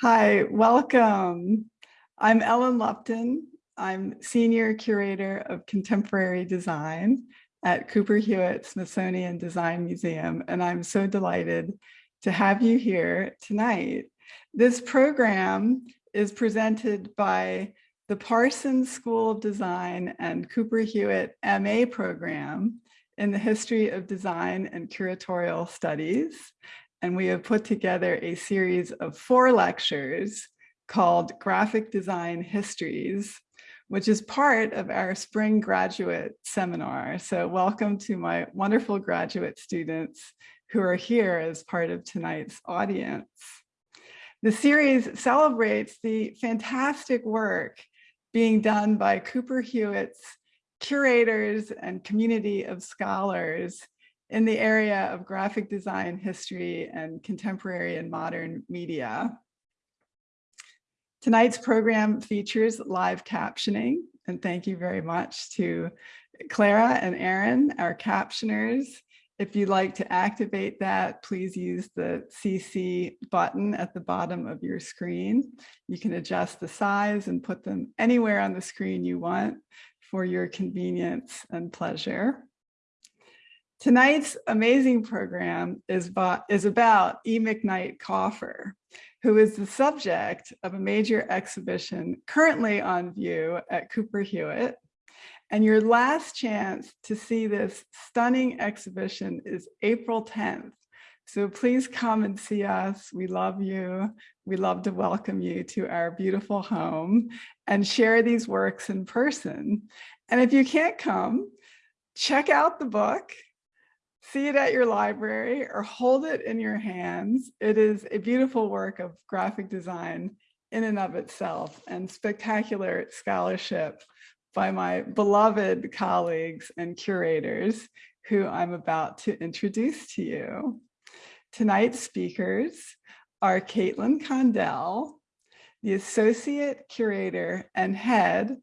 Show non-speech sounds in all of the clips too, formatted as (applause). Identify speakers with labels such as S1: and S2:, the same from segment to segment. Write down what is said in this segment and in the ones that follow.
S1: Hi, welcome. I'm Ellen Lupton. I'm Senior Curator of Contemporary Design at Cooper Hewitt Smithsonian Design Museum, and I'm so delighted to have you here tonight. This program is presented by the Parsons School of Design and Cooper Hewitt MA program in the History of Design and Curatorial Studies. And we have put together a series of four lectures called Graphic Design Histories, which is part of our spring graduate seminar. So welcome to my wonderful graduate students who are here as part of tonight's audience. The series celebrates the fantastic work being done by Cooper Hewitt's curators and community of scholars in the area of graphic design history and contemporary and modern media. Tonight's program features live captioning, and thank you very much to Clara and Aaron, our captioners. If you'd like to activate that, please use the CC button at the bottom of your screen. You can adjust the size and put them anywhere on the screen you want for your convenience and pleasure. Tonight's amazing program is is about E. McKnight Kauffer, who is the subject of a major exhibition currently on view at Cooper Hewitt. And your last chance to see this stunning exhibition is April 10th. So please come and see us. We love you. We love to welcome you to our beautiful home and share these works in person. And if you can't come, check out the book see it at your library or hold it in your hands. It is a beautiful work of graphic design in and of itself and spectacular scholarship by my beloved colleagues and curators who I'm about to introduce to you. Tonight's speakers are Caitlin Condell, the Associate Curator and Head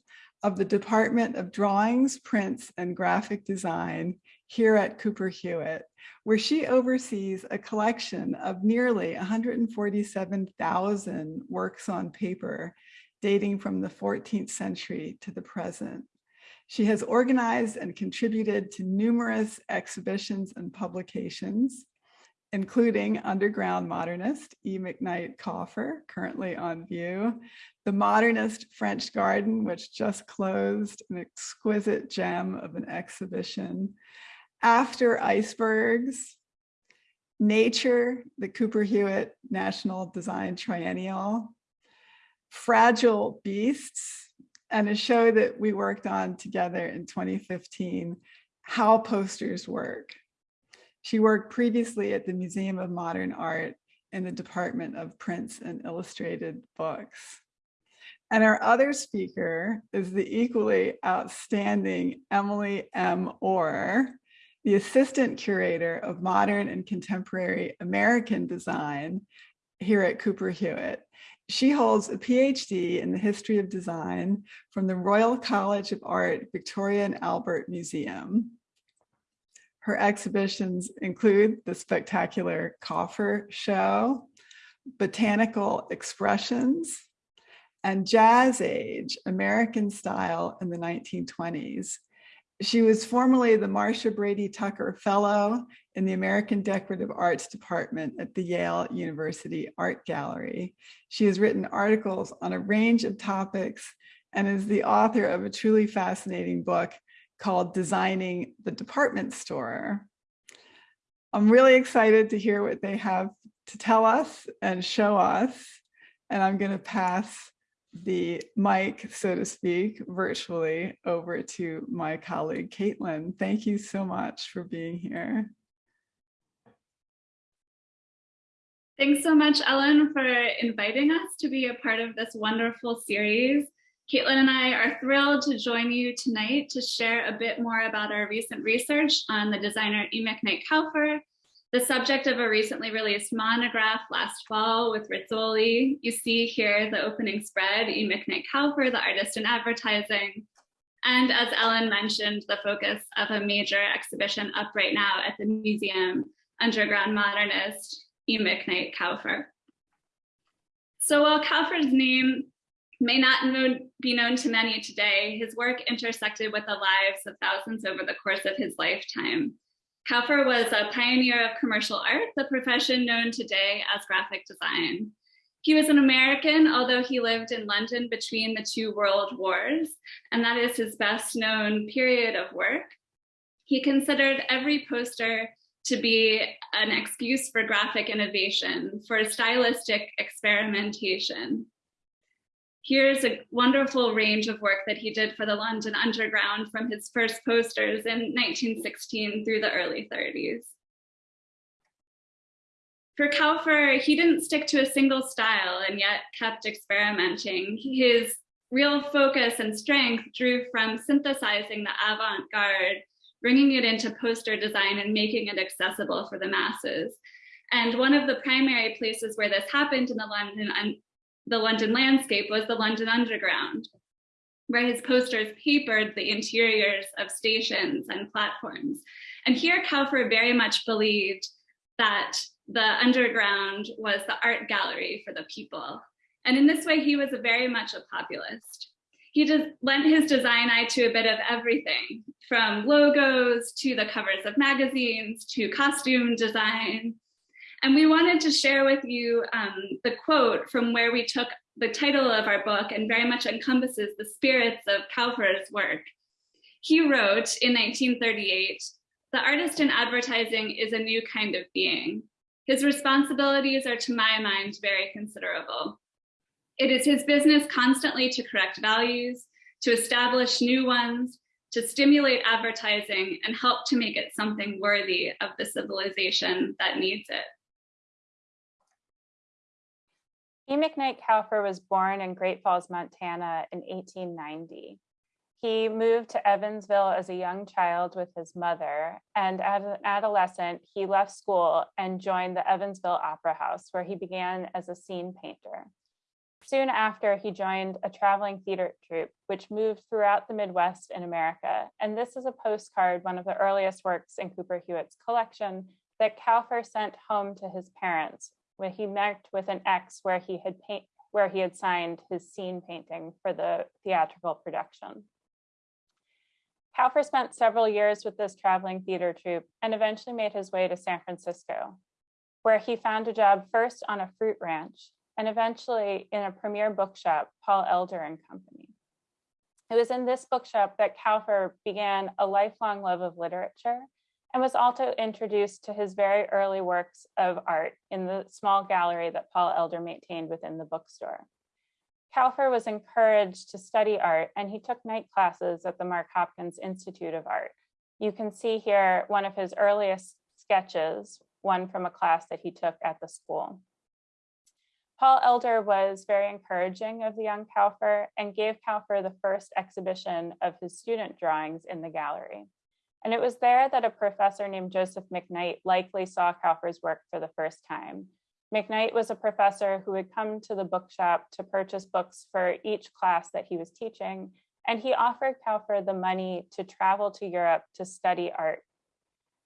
S1: of the Department of Drawings, Prints, and Graphic Design here at Cooper Hewitt, where she oversees a collection of nearly 147,000 works on paper dating from the 14th century to the present. She has organized and contributed to numerous exhibitions and publications, including Underground Modernist, E. McKnight Kauffer, currently on view, The Modernist French Garden, which just closed, an exquisite gem of an exhibition, after icebergs, nature, the Cooper Hewitt National Design Triennial, fragile beasts, and a show that we worked on together in 2015, how posters work. She worked previously at the Museum of Modern Art in the Department of Prints and Illustrated Books. And our other speaker is the equally outstanding Emily M. Orr, the assistant curator of modern and contemporary American design here at Cooper Hewitt. She holds a PhD in the history of design from the Royal College of Art, Victoria and Albert Museum. Her exhibitions include the spectacular Kauffer Show, Botanical Expressions, and Jazz Age, American Style in the 1920s, she was formerly the Marcia Brady Tucker Fellow in the American Decorative Arts Department at the Yale University Art Gallery. She has written articles on a range of topics and is the author of a truly fascinating book called Designing the Department Store. I'm really excited to hear what they have to tell us and show us. And I'm going to pass the mic, so to speak, virtually over to my colleague, Caitlin. Thank you so much for being here.
S2: Thanks so much, Ellen, for inviting us to be a part of this wonderful series. Caitlin and I are thrilled to join you tonight to share a bit more about our recent research on the designer E. McKnight Kauffer the subject of a recently released monograph last fall with Rizzoli. You see here the opening spread, E. McKnight Kauffer, the artist in advertising. And as Ellen mentioned, the focus of a major exhibition up right now at the museum, Underground Modernist, E. McKnight Kauffer. So while Kauffer's name may not be known to many today, his work intersected with the lives of thousands over the course of his lifetime. Kauffer was a pioneer of commercial art, the profession known today as graphic design. He was an American, although he lived in London between the two world wars, and that is his best known period of work. He considered every poster to be an excuse for graphic innovation, for stylistic experimentation. Here's a wonderful range of work that he did for the London Underground from his first posters in 1916 through the early 30s. For Kauffer, he didn't stick to a single style and yet kept experimenting. His real focus and strength drew from synthesizing the avant-garde, bringing it into poster design and making it accessible for the masses. And one of the primary places where this happened in the London, the London landscape was the London Underground, where his posters papered the interiors of stations and platforms. And here Kauffer very much believed that the underground was the art gallery for the people. And in this way, he was very much a populist. He just lent his design eye to a bit of everything, from logos to the covers of magazines to costume design. And we wanted to share with you um, the quote from where we took the title of our book and very much encompasses the spirits of Kauffer's work. He wrote in 1938, the artist in advertising is a new kind of being. His responsibilities are, to my mind, very considerable. It is his business constantly to correct values, to establish new ones, to stimulate advertising and help to make it something worthy of the civilization that needs it.
S3: E. McKnight Kauffer was born in Great Falls, Montana in 1890. He moved to Evansville as a young child with his mother, and as an adolescent, he left school and joined the Evansville Opera House, where he began as a scene painter. Soon after, he joined a traveling theater troupe, which moved throughout the Midwest in America. And this is a postcard, one of the earliest works in Cooper Hewitt's collection, that Kauffer sent home to his parents when he met with an ex where he had paint, where he had signed his scene painting for the theatrical production. Kauffer spent several years with this traveling theater troupe and eventually made his way to San Francisco, where he found a job first on a fruit ranch and eventually in a premier bookshop, Paul Elder and Company. It was in this bookshop that Kauffer began a lifelong love of literature and was also introduced to his very early works of art in the small gallery that Paul Elder maintained within the bookstore. Kauffer was encouraged to study art and he took night classes at the Mark Hopkins Institute of Art. You can see here one of his earliest sketches, one from a class that he took at the school. Paul Elder was very encouraging of the young Kauffer and gave Kauffer the first exhibition of his student drawings in the gallery. And it was there that a professor named Joseph McKnight likely saw Kauffer's work for the first time. McKnight was a professor who would come to the bookshop to purchase books for each class that he was teaching, and he offered Kauffer the money to travel to Europe to study art.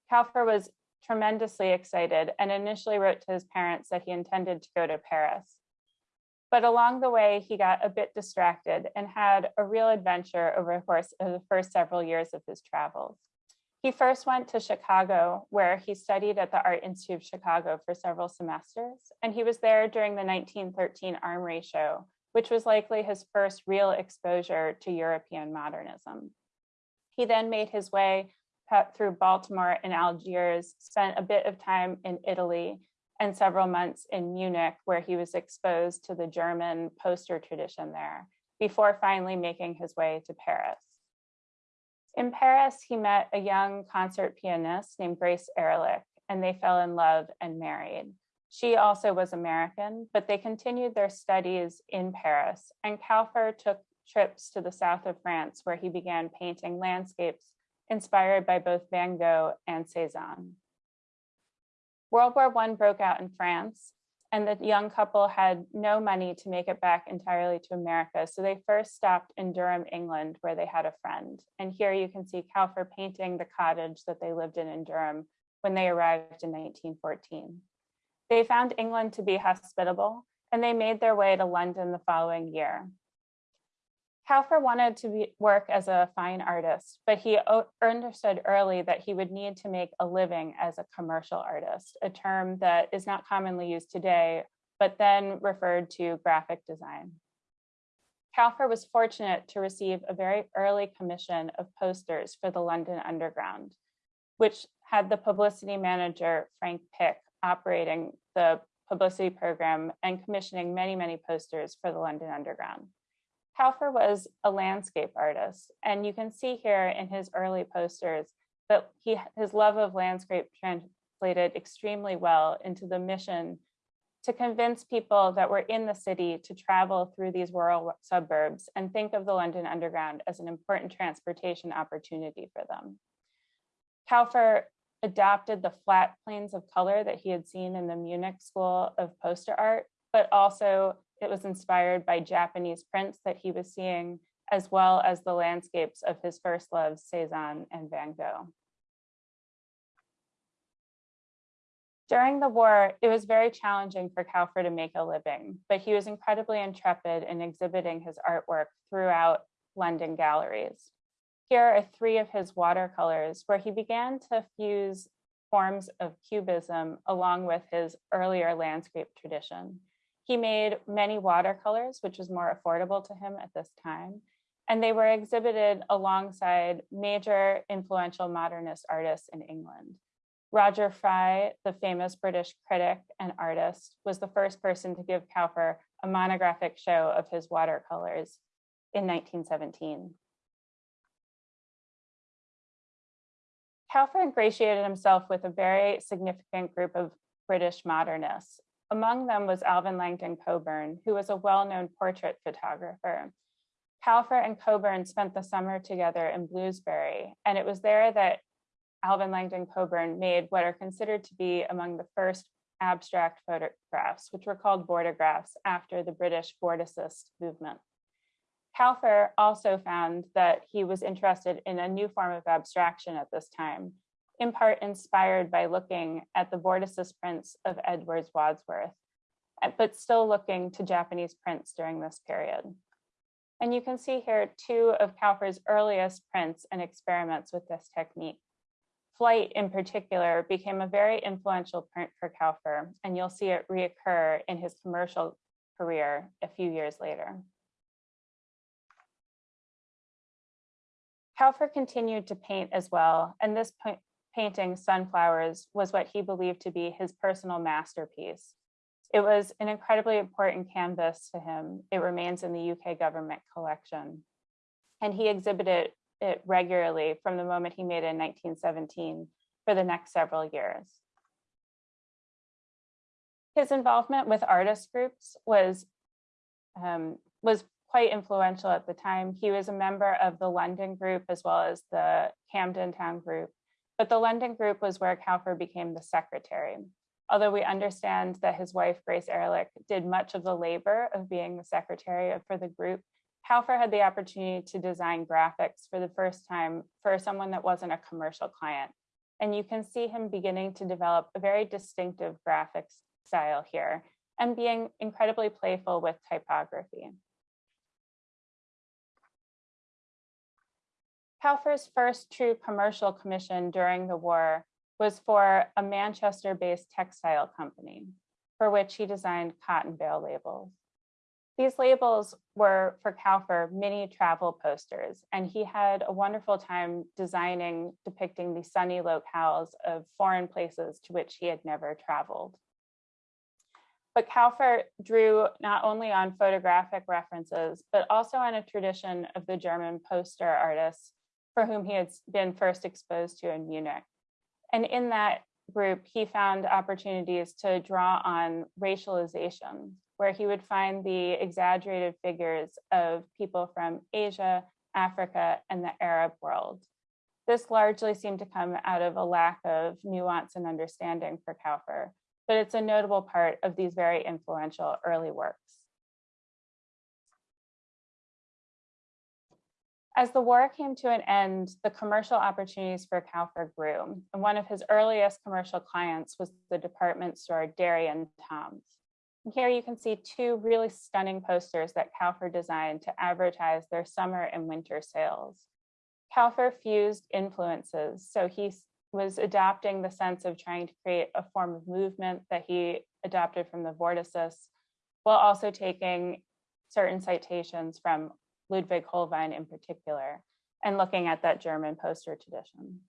S3: Kauffer was tremendously excited and initially wrote to his parents that he intended to go to Paris. But along the way, he got a bit distracted and had a real adventure over the course of the first several years of his travels. He first went to Chicago, where he studied at the Art Institute of Chicago for several semesters, and he was there during the 1913 Armory Show, which was likely his first real exposure to European modernism. He then made his way through Baltimore and Algiers, spent a bit of time in Italy, and several months in Munich, where he was exposed to the German poster tradition there, before finally making his way to Paris. In Paris, he met a young concert pianist named Grace Ehrlich, and they fell in love and married. She also was American, but they continued their studies in Paris, and Kauffer took trips to the south of France, where he began painting landscapes inspired by both Van Gogh and Cezanne. World War I broke out in France, and the young couple had no money to make it back entirely to America. So they first stopped in Durham, England, where they had a friend. And here you can see Kauffer painting the cottage that they lived in in Durham when they arrived in 1914. They found England to be hospitable and they made their way to London the following year. Kauffer wanted to be, work as a fine artist, but he understood early that he would need to make a living as a commercial artist, a term that is not commonly used today, but then referred to graphic design. Kauffer was fortunate to receive a very early commission of posters for the London Underground, which had the publicity manager, Frank Pick, operating the publicity program and commissioning many, many posters for the London Underground. Kauffer was a landscape artist, and you can see here in his early posters that he his love of landscape translated extremely well into the mission to convince people that were in the city to travel through these rural suburbs and think of the London Underground as an important transportation opportunity for them. Kauffer adopted the flat planes of color that he had seen in the Munich School of Poster Art, but also it was inspired by Japanese prints that he was seeing, as well as the landscapes of his first loves, Cezanne and Van Gogh. During the war, it was very challenging for Kauffer to make a living, but he was incredibly intrepid in exhibiting his artwork throughout London galleries. Here are three of his watercolors where he began to fuse forms of cubism along with his earlier landscape tradition. He made many watercolors, which was more affordable to him at this time, and they were exhibited alongside major influential modernist artists in England. Roger Fry, the famous British critic and artist, was the first person to give Kauffer a monographic show of his watercolors in 1917. Kauffer ingratiated himself with a very significant group of British modernists. Among them was Alvin Langdon Coburn, who was a well-known portrait photographer. Kauffer and Coburn spent the summer together in Bloomsbury, and it was there that Alvin Langdon Coburn made what are considered to be among the first abstract photographs, which were called vortographs after the British Vorticist movement. Kauffer also found that he was interested in a new form of abstraction at this time, in part inspired by looking at the Vorticist prints of Edwards Wadsworth, eh, but still looking to Japanese prints during this period. And you can see here two of Kauffer's earliest prints and experiments with this technique. Flight in particular became a very influential print for Kauffer, and you'll see it reoccur in his commercial career a few years later. Kauffer continued to paint as well, and this painting, Sunflowers, was what he believed to be his personal masterpiece. It was an incredibly important canvas to him. It remains in the UK government collection. And he exhibited it regularly from the moment he made it in 1917 for the next several years. His involvement with artist groups was, um, was quite influential at the time. He was a member of the London group as well as the Camden Town group, but the London group was where Kauffer became the secretary. Although we understand that his wife, Grace Ehrlich, did much of the labor of being the secretary for the group, Kauffer had the opportunity to design graphics for the first time for someone that wasn't a commercial client. And you can see him beginning to develop a very distinctive graphics style here and being incredibly playful with typography. Kauffer's first true commercial commission during the war was for a Manchester-based textile company, for which he designed cotton bale labels. These labels were for Kauffer mini travel posters, and he had a wonderful time designing, depicting the sunny locales of foreign places to which he had never traveled. But Kauffer drew not only on photographic references, but also on a tradition of the German poster artists for whom he had been first exposed to in Munich. And in that group, he found opportunities to draw on racialization, where he would find the exaggerated figures of people from Asia, Africa, and the Arab world. This largely seemed to come out of a lack of nuance and understanding for Kauffer, but it's a notable part of these very influential early works. As the war came to an end, the commercial opportunities for Kauffer grew, and one of his earliest commercial clients was the department store Derry and Toms. Here you can see two really stunning posters that Kauffer designed to advertise their summer and winter sales. Kauffer fused influences, so he was adapting the sense of trying to create a form of movement that he adopted from the Vorticists, while also taking certain citations from Ludwig Hohlwein in particular, and looking at that German poster tradition.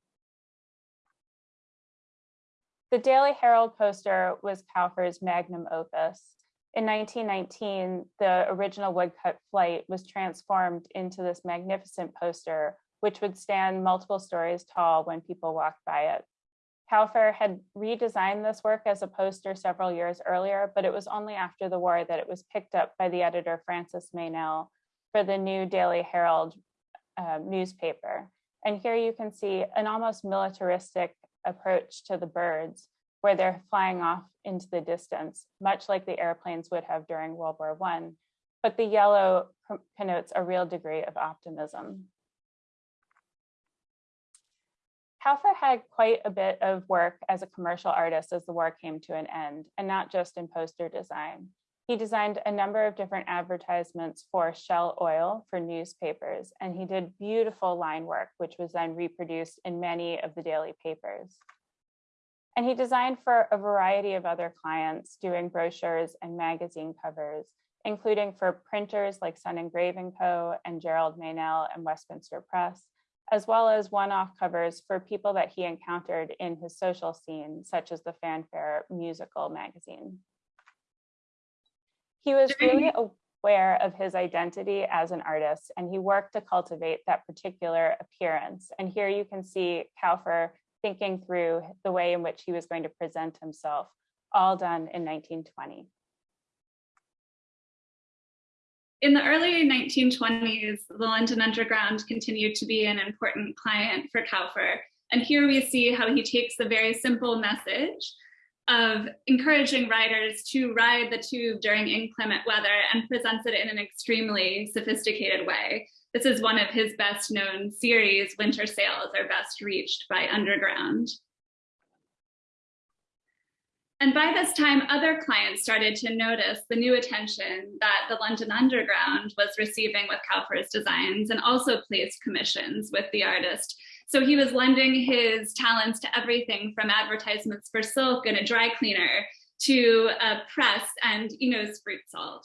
S3: The Daily Herald poster was Kauffer's magnum opus. In 1919, the original woodcut flight was transformed into this magnificent poster, which would stand multiple stories tall when people walked by it. Kauffer had redesigned this work as a poster several years earlier, but it was only after the war that it was picked up by the editor Francis Meynell for the new Daily Herald uh, newspaper. And here you can see an almost militaristic approach to the birds where they're flying off into the distance, much like the airplanes would have during World War I. But the yellow connotes a real degree of optimism. Kauffer had quite a bit of work as a commercial artist as the war came to an end, and not just in poster design. He designed a number of different advertisements for Shell Oil for newspapers, and he did beautiful line work, which was then reproduced in many of the daily papers. And he designed for a variety of other clients doing brochures and magazine covers, including for printers like Sun Engraving Co. and Gerard Meynell and Westminster Press, as well as one-off covers for people that he encountered in his social scene, such as the Fanfare musical magazine. He was really aware of his identity as an artist and he worked to cultivate that particular appearance. And here you can see Kauffer thinking through the way in which he was going to present himself, all done in 1920.
S2: In the early 1920s, the London Underground continued to be an important client for Kauffer. And here we see how he takes the very simple message of encouraging riders to ride the tube during inclement weather and presents it in an extremely sophisticated way. This is one of his best known series, Winter Sales are best reached by Underground. And by this time, other clients started to notice the new attention that the London Underground was receiving with Kauffer's designs and also placed commissions with the artist so he was lending his talents to everything from advertisements for silk and a dry cleaner to a press and Eno's fruit salt.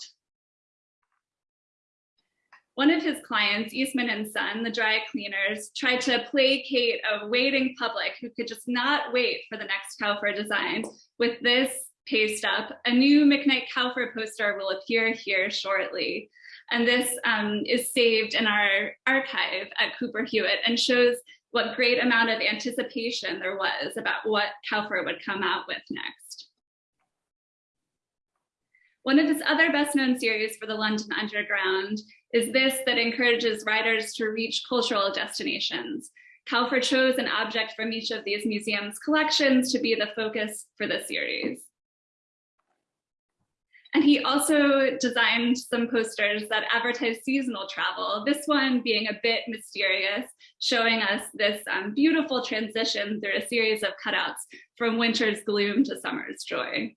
S2: One of his clients, Eastman and Son, the dry cleaners, tried to placate a waiting public who could just not wait for the next Kauffer design. With this paste up, a new McKnight Kauffer poster will appear here shortly. And this um, is saved in our archive at Cooper Hewitt and shows what great amount of anticipation there was about what Kauffer would come out with next. One of his other best known series for the London Underground is this that encourages riders to reach cultural destinations. Kauffer chose an object from each of these museums' collections to be the focus for the series. And he also designed some posters that advertise seasonal travel, this one being a bit mysterious, showing us this um, beautiful transition through a series of cutouts from winter's gloom to summer's joy.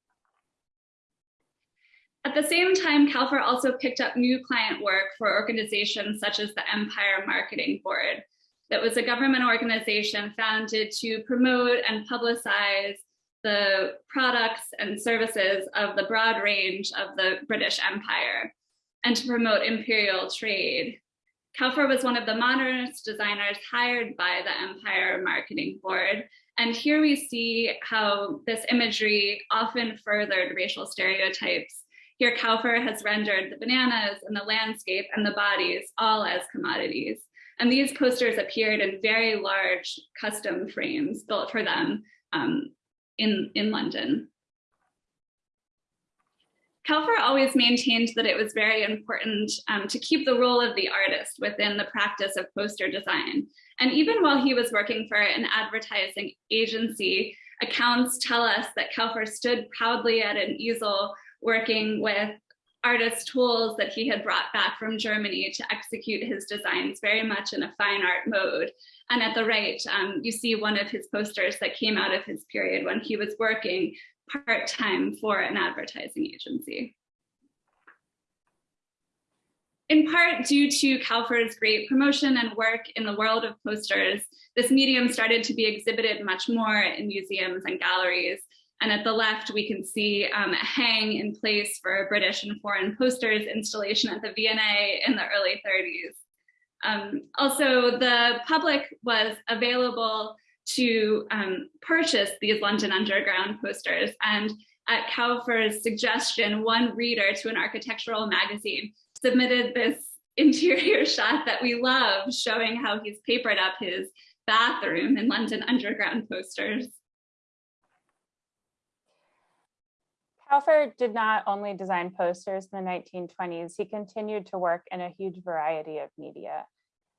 S2: At the same time, Kauffer also picked up new client work for organizations such as the Empire Marketing Board. That was a government organization founded to promote and publicize the products and services of the broad range of the British Empire and to promote imperial trade. Kauffer was one of the modernist designers hired by the Empire Marketing Board. And here we see how this imagery often furthered racial stereotypes. Here Kauffer has rendered the bananas and the landscape and the bodies all as commodities. And these posters appeared in very large custom frames built for them um, in, in London. Kauffer always maintained that it was very important um, to keep the role of the artist within the practice of poster design. And even while he was working for an advertising agency, accounts tell us that Kauffer stood proudly at an easel working with artist tools that he had brought back from Germany to execute his designs very much in a fine art mode. And at the right, um, you see one of his posters that came out of his period when he was working part-time for an advertising agency. In part due to Kauffer's great promotion and work in the world of posters, this medium started to be exhibited much more in museums and galleries. And at the left, we can see um, a hang in place for British and foreign posters installation at the V&A in the early 30s. Um, also, the public was available to um, purchase these London Underground posters. And at Kauffer's suggestion, one reader to an architectural magazine submitted this interior (laughs) shot that we love, showing how he's papered up his bathroom in London Underground posters.
S3: Kauffer did not only design posters in the 1920s, he continued to work in a huge variety of media.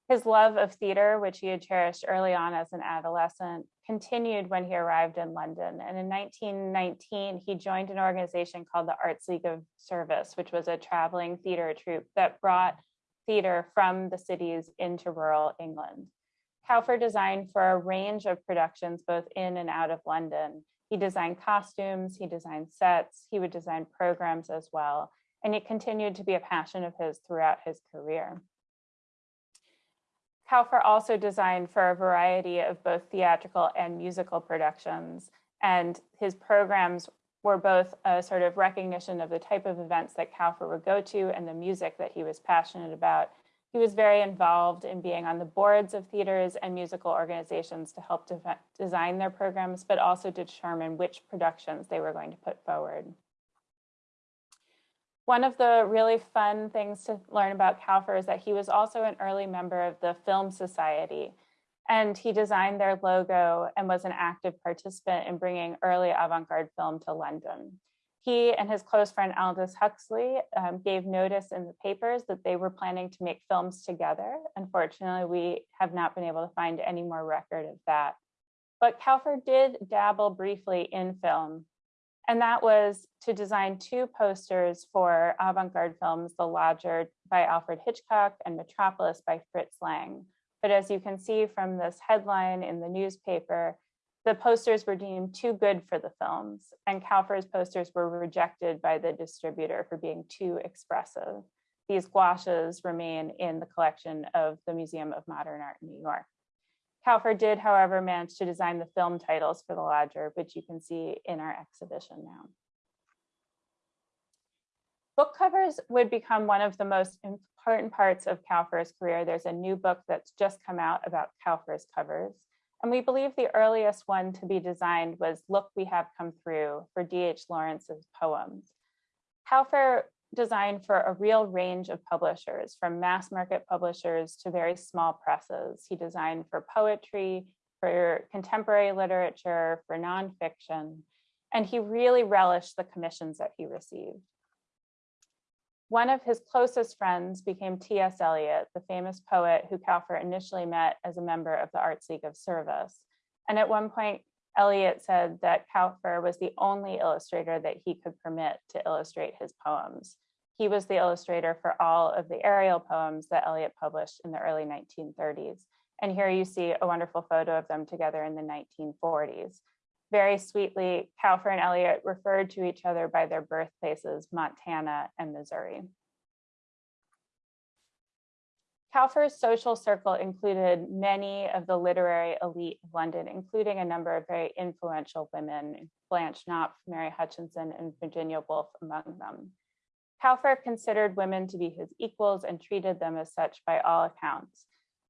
S3: His love of theater, which he had cherished early on as an adolescent, continued when he arrived in London. And in 1919, he joined an organization called the Arts League of Service, which was a traveling theater troupe that brought theater from the cities into rural England. Kauffer designed for a range of productions, both in and out of London. He designed costumes, he designed sets, he would design programs as well. And it continued to be a passion of his throughout his career. Kauffer also designed for a variety of both theatrical and musical productions. And his programs were both a sort of recognition of the type of events that Kauffer would go to and the music that he was passionate about. He was very involved in being on the boards of theaters and musical organizations to help de design their programs, but also to determine which productions they were going to put forward. One of the really fun things to learn about Kauffer is that he was also an early member of the Film Society, and he designed their logo and was an active participant in bringing early avant-garde film to London. He and his close friend Aldous Huxley um, gave notice in the papers that they were planning to make films together. Unfortunately, we have not been able to find any more record of that. But Kauffer did dabble briefly in film, and that was to design two posters for avant-garde films, The Lodger by Alfred Hitchcock and Metropolis by Fritz Lang. But as you can see from this headline in the newspaper, the posters were deemed too good for the films, and Kauffer's posters were rejected by the distributor for being too expressive. These gouaches remain in the collection of the Museum of Modern Art in New York. Kauffer did, however, manage to design the film titles for the Lodger, which you can see in our exhibition now. Book covers would become one of the most important parts of Kauffer's career. There's a new book that's just come out about Kauffer's covers. And we believe the earliest one to be designed was Look, We Have Come Through for D.H. Lawrence's poems. Kauffer designed for a real range of publishers, from mass market publishers to very small presses. He designed for poetry, for contemporary literature, for nonfiction, and he really relished the commissions that he received. One of his closest friends became T.S. Eliot, the famous poet who Kauffer initially met as a member of the Arts League of Service. And at one point, Eliot said that Kauffer was the only illustrator that he could permit to illustrate his poems. He was the illustrator for all of the Ariel poems that Eliot published in the early 1930s. And here you see a wonderful photo of them together in the 1940s. Very sweetly, Kauffer and Eliot referred to each other by their birthplaces, Montana and Missouri. Kauffer's social circle included many of the literary elite of London, including a number of very influential women, Blanche Knopf, Mary Hutchinson, and Virginia Woolf among them. Kauffer considered women to be his equals and treated them as such by all accounts.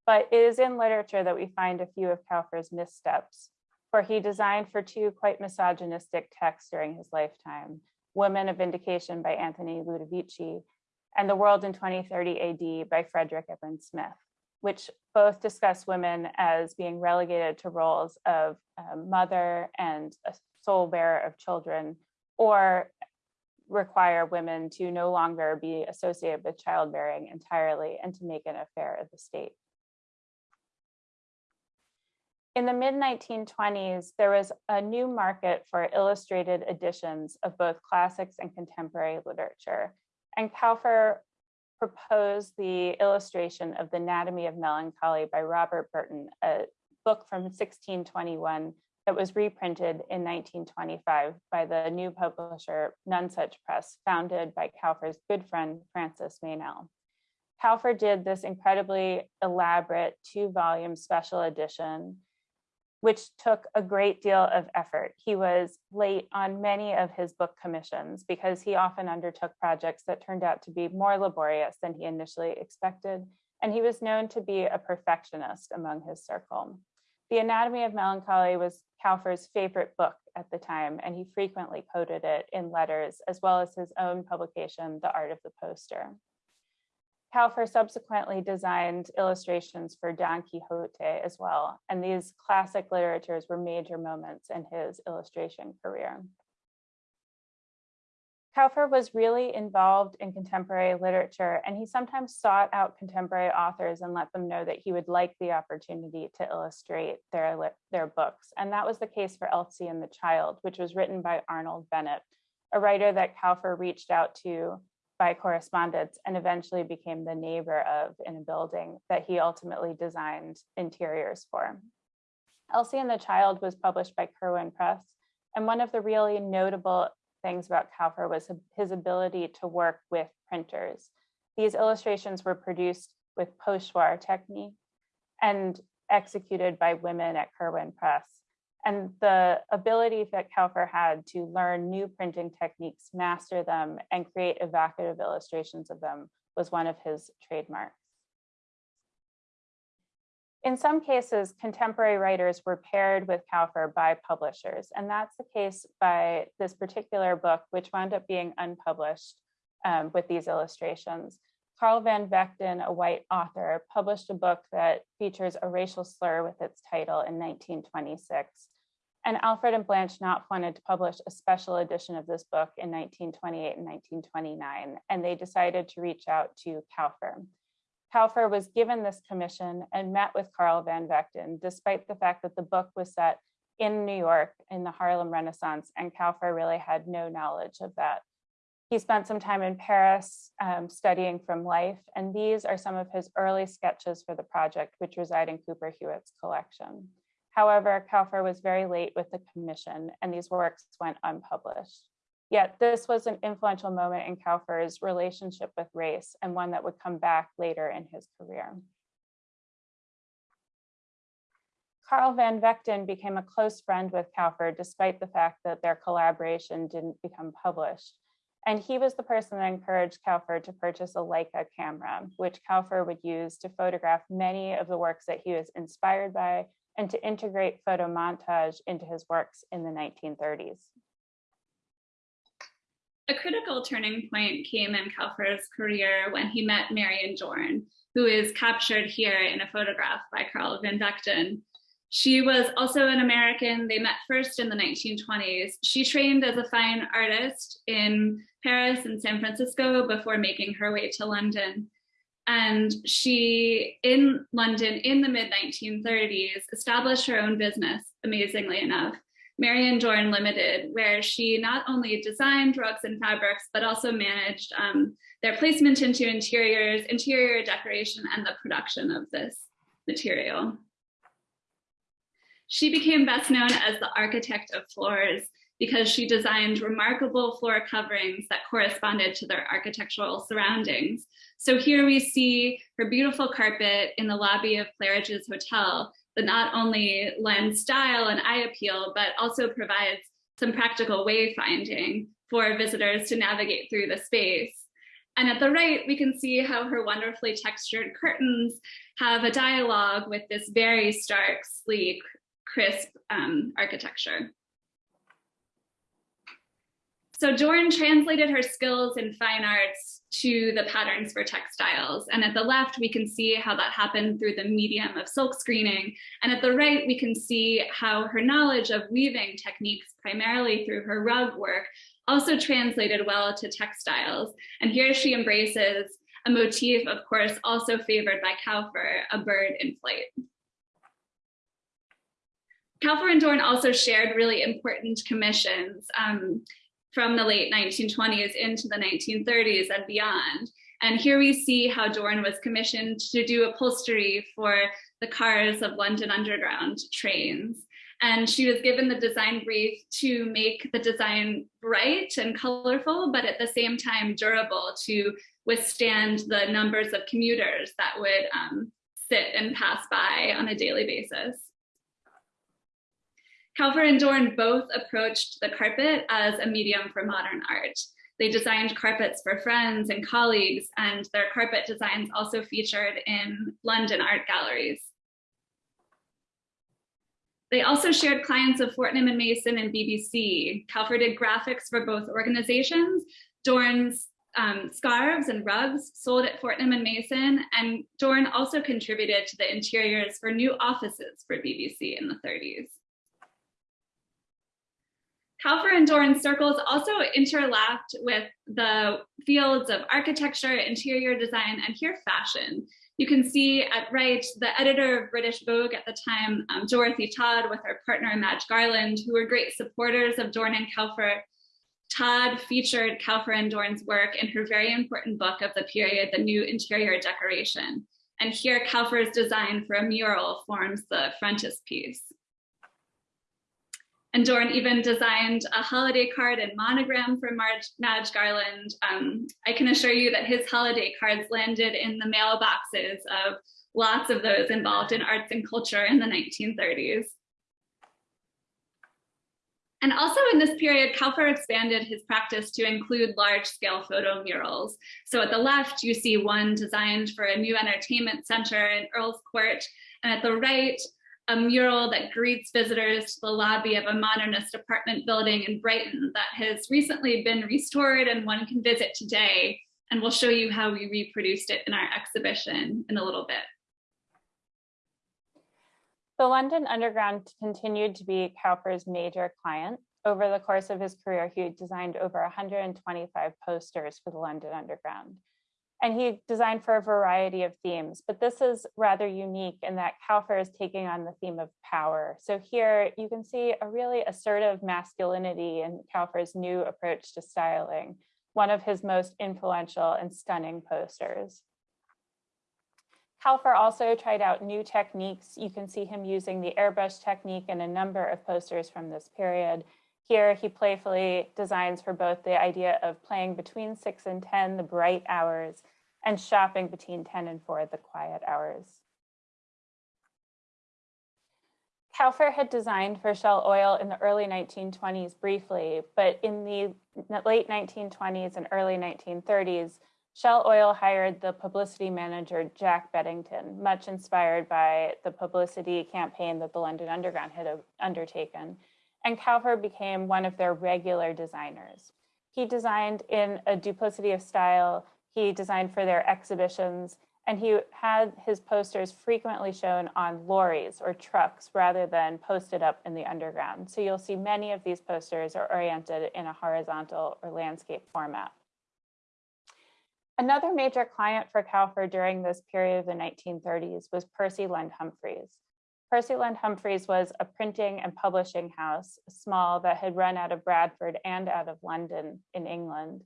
S3: But it is in literature that we find a few of Kauffer's missteps, for he designed for two quite misogynistic texts during his lifetime, Women of Vindication by Anthony Ludovici and The World in 2030 AD by Frederick Ebert Smith, which both discuss women as being relegated to roles of um, mother and a sole bearer of children, or require women to no longer be associated with childbearing entirely and to make an affair of the state. In the mid 1920s, there was a new market for illustrated editions of both classics and contemporary literature, And Kauffer proposed the illustration of the Anatomy of Melancholy by Robert Burton, a book from 1621 that was reprinted in 1925 by the new publisher Nonesuch Press, founded by Kauffer's good friend Francis Meynell. Kauffer did this incredibly elaborate two volume special edition, which took a great deal of effort. He was late on many of his book commissions because he often undertook projects that turned out to be more laborious than he initially expected. And he was known to be a perfectionist among his circle. The Anatomy of Melancholy was Kauffer's favorite book at the time, and he frequently quoted it in letters, as well as his own publication, The Art of the Poster. Kauffer subsequently designed illustrations for Don Quixote as well, and these classic literatures were major moments in his illustration career. Kauffer was really involved in contemporary literature, and he sometimes sought out contemporary authors and let them know that he would like the opportunity to illustrate their, their books. And that was the case for Elsie and the Child, which was written by Arnold Bennett, a writer that Kauffer reached out to by correspondence and eventually became the neighbor of in a building that he ultimately designed interiors for. Elsie and the Child was published by Curwen Press, and one of the really notable things about Kauffer was his ability to work with printers. These illustrations were produced with pochoir technique and executed by women at Curwen Press. And the ability that Kauffer had to learn new printing techniques, master them, and create evocative illustrations of them was one of his trademarks. In some cases, contemporary writers were paired with Kauffer by publishers, and that's the case by this particular book, which wound up being unpublished um, with these illustrations. Carl Van Vechten, a white author, published a book that features a racial slur with its title in 1926. And Alfred and Blanche Knopf wanted to publish a special edition of this book in 1928 and 1929, and they decided to reach out to Kauffer. Kauffer was given this commission and met with Carl Van Vechten, despite the fact that the book was set in New York in the Harlem Renaissance, and Kauffer really had no knowledge of that. He spent some time in Paris um, studying from life, and these are some of his early sketches for the project, which reside in Cooper Hewitt's collection. However, Kauffer was very late with the commission, and these works went unpublished. Yet this was an influential moment in Kauffer's relationship with race and one that would come back later in his career. Carl Van Vechten became a close friend with Kauffer despite the fact that their collaboration didn't become published. And he was the person that encouraged Kauffer to purchase a Leica camera, which Kauffer would use to photograph many of the works that he was inspired by and to integrate photo montage into his works in the 1930s.
S2: A critical turning point came in Kauffer's career when he met Marion Dorn, who is captured here in a photograph by Carl Van Vechten. She was also an American. They met first in the 1920s. She trained as a fine artist in Paris and San Francisco before making her way to London. And she, in London in the mid 1930s, established her own business, amazingly enough, Marion Dorn Limited, where she not only designed rugs and fabrics, but also managed um, their placement into interiors, interior decoration, and the production of this material. She became best known as the architect of floors because she designed remarkable floor coverings that corresponded to their architectural surroundings. So here we see her beautiful carpet in the lobby of Claridge's Hotel, that not only lends style and eye appeal, but also provides some practical wayfinding for visitors to navigate through the space. And at the right, we can see how her wonderfully textured curtains have a dialogue with this very stark, sleek, crisp um, architecture. So Dorn translated her skills in fine arts to the patterns for textiles. And at the left, we can see how that happened through the medium of silk screening. And at the right, we can see how her knowledge of weaving techniques, primarily through her rug work, also translated well to textiles. And here she embraces a motif, of course, also favored by Kauffer, a bird in flight. And Dorn also shared really important commissions. Um, from the late 1920s into the 1930s and beyond. And here we see how Dorn was commissioned to do upholstery for the cars of London Underground trains. And she was given the design brief to make the design bright and colorful, but at the same time durable to withstand the numbers of commuters that would um, sit and pass by on a daily basis. Kauffer and Dorn both approached the carpet as a medium for modern art. They designed carpets for friends and colleagues, and their carpet designs also featured in London art galleries. They also shared clients of Fortnum and Mason and BBC. Kauffer did graphics for both organizations. Dorn's um, scarves and rugs sold at Fortnum and Mason, and Dorn also contributed to the interiors for new offices for BBC in the 30s. Kauffer and Dorn circles also interlapped with the fields of architecture, interior design, and here fashion. You can see at right, the editor of British Vogue at the time, um, Dorothy Todd with her partner Madge Garland, who were great supporters of Dorn and Kauffer. Todd featured Kauffer and Dorn's work in her very important book of the period, The New Interior Decoration. And here Kauffer's design for a mural forms the frontispiece. And Dorn even designed a holiday card and monogram for Marge, Madge Garland. Um, I can assure you that his holiday cards landed in the mailboxes of lots of those involved in arts and culture in the 1930s. And also in this period, Kauffer expanded his practice to include large scale photo murals. So at the left, you see one designed for a new entertainment center in Earl's Court. And at the right, a mural that greets visitors to the lobby of a modernist apartment building in Brighton that has recently been restored and one can visit today. And we'll show you how we reproduced it in our exhibition in a little bit.
S3: The London Underground continued to be Kauffer's major client. Over the course of his career, he designed over 125 posters for the London Underground and he designed for a variety of themes, but this is rather unique in that Kauffer is taking on the theme of power. So here you can see a really assertive masculinity in Kauffer's new approach to styling, one of his most influential and stunning posters. Kauffer also tried out new techniques. You can see him using the airbrush technique in a number of posters from this period. Here, he playfully designs for both the idea of playing between six and 10, the bright hours, and shopping between 10 and 4, the quiet hours. Kauffer had designed for Shell Oil in the early 1920s briefly, but in the late 1920s and early 1930s, Shell Oil hired the publicity manager Jack Beddington, much inspired by the publicity campaign that the London Underground had undertaken and Kauffer became one of their regular designers. He designed in a duplicity of style, he designed for their exhibitions, and he had his posters frequently shown on lorries or trucks rather than posted up in the underground. So you'll see many of these posters are oriented in a horizontal or landscape format. Another major client for Kauffer during this period of the 1930s was Percy Lund Humphreys. Percy Lund Humphreys was a printing and publishing house, small that had run out of Bradford and out of London in England.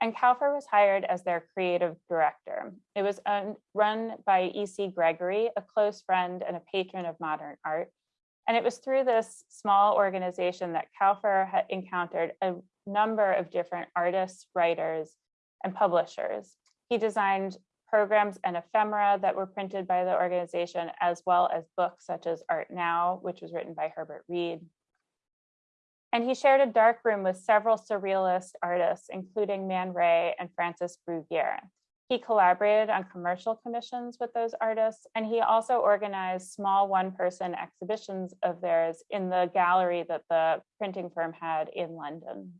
S3: And Kauffer was hired as their creative director. It was run by E.C. Gregory, a close friend and a patron of modern art. And it was through this small organization that Kauffer had encountered a number of different artists, writers, and publishers. He designed programs and ephemera that were printed by the organization, as well as books such as Art Now, which was written by Herbert Read. And he shared a dark room with several surrealist artists, including Man Ray and Francis Bruguiere. He collaborated on commercial commissions with those artists, and he also organized small one-person exhibitions of theirs in the gallery that the printing firm had in London.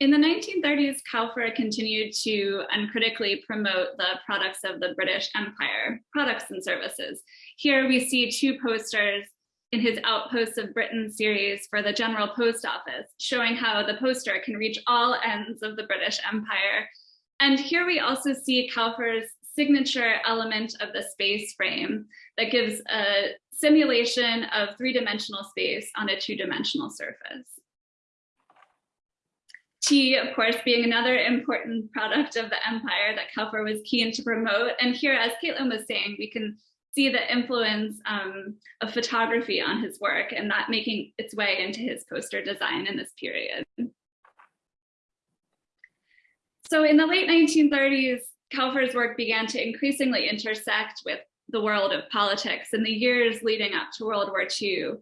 S2: In the 1930s, Kauffer continued to uncritically promote the products of the British Empire, products and services. Here we see two posters in his Outposts of Britain series for the General Post Office, showing how the poster can reach all ends of the British Empire. And here we also see Kauffer's signature element of the space frame that gives a simulation of three-dimensional space on a two-dimensional surface. Tea, of course, being another important product of the empire that Kauffer was keen to promote. And here, as Caitlin was saying, we can see the influence um, of photography on his work and that making its way into his poster design in this period. So in the late 1930s, Kauffer's work began to increasingly intersect with the world of politics in the years leading up to World War II.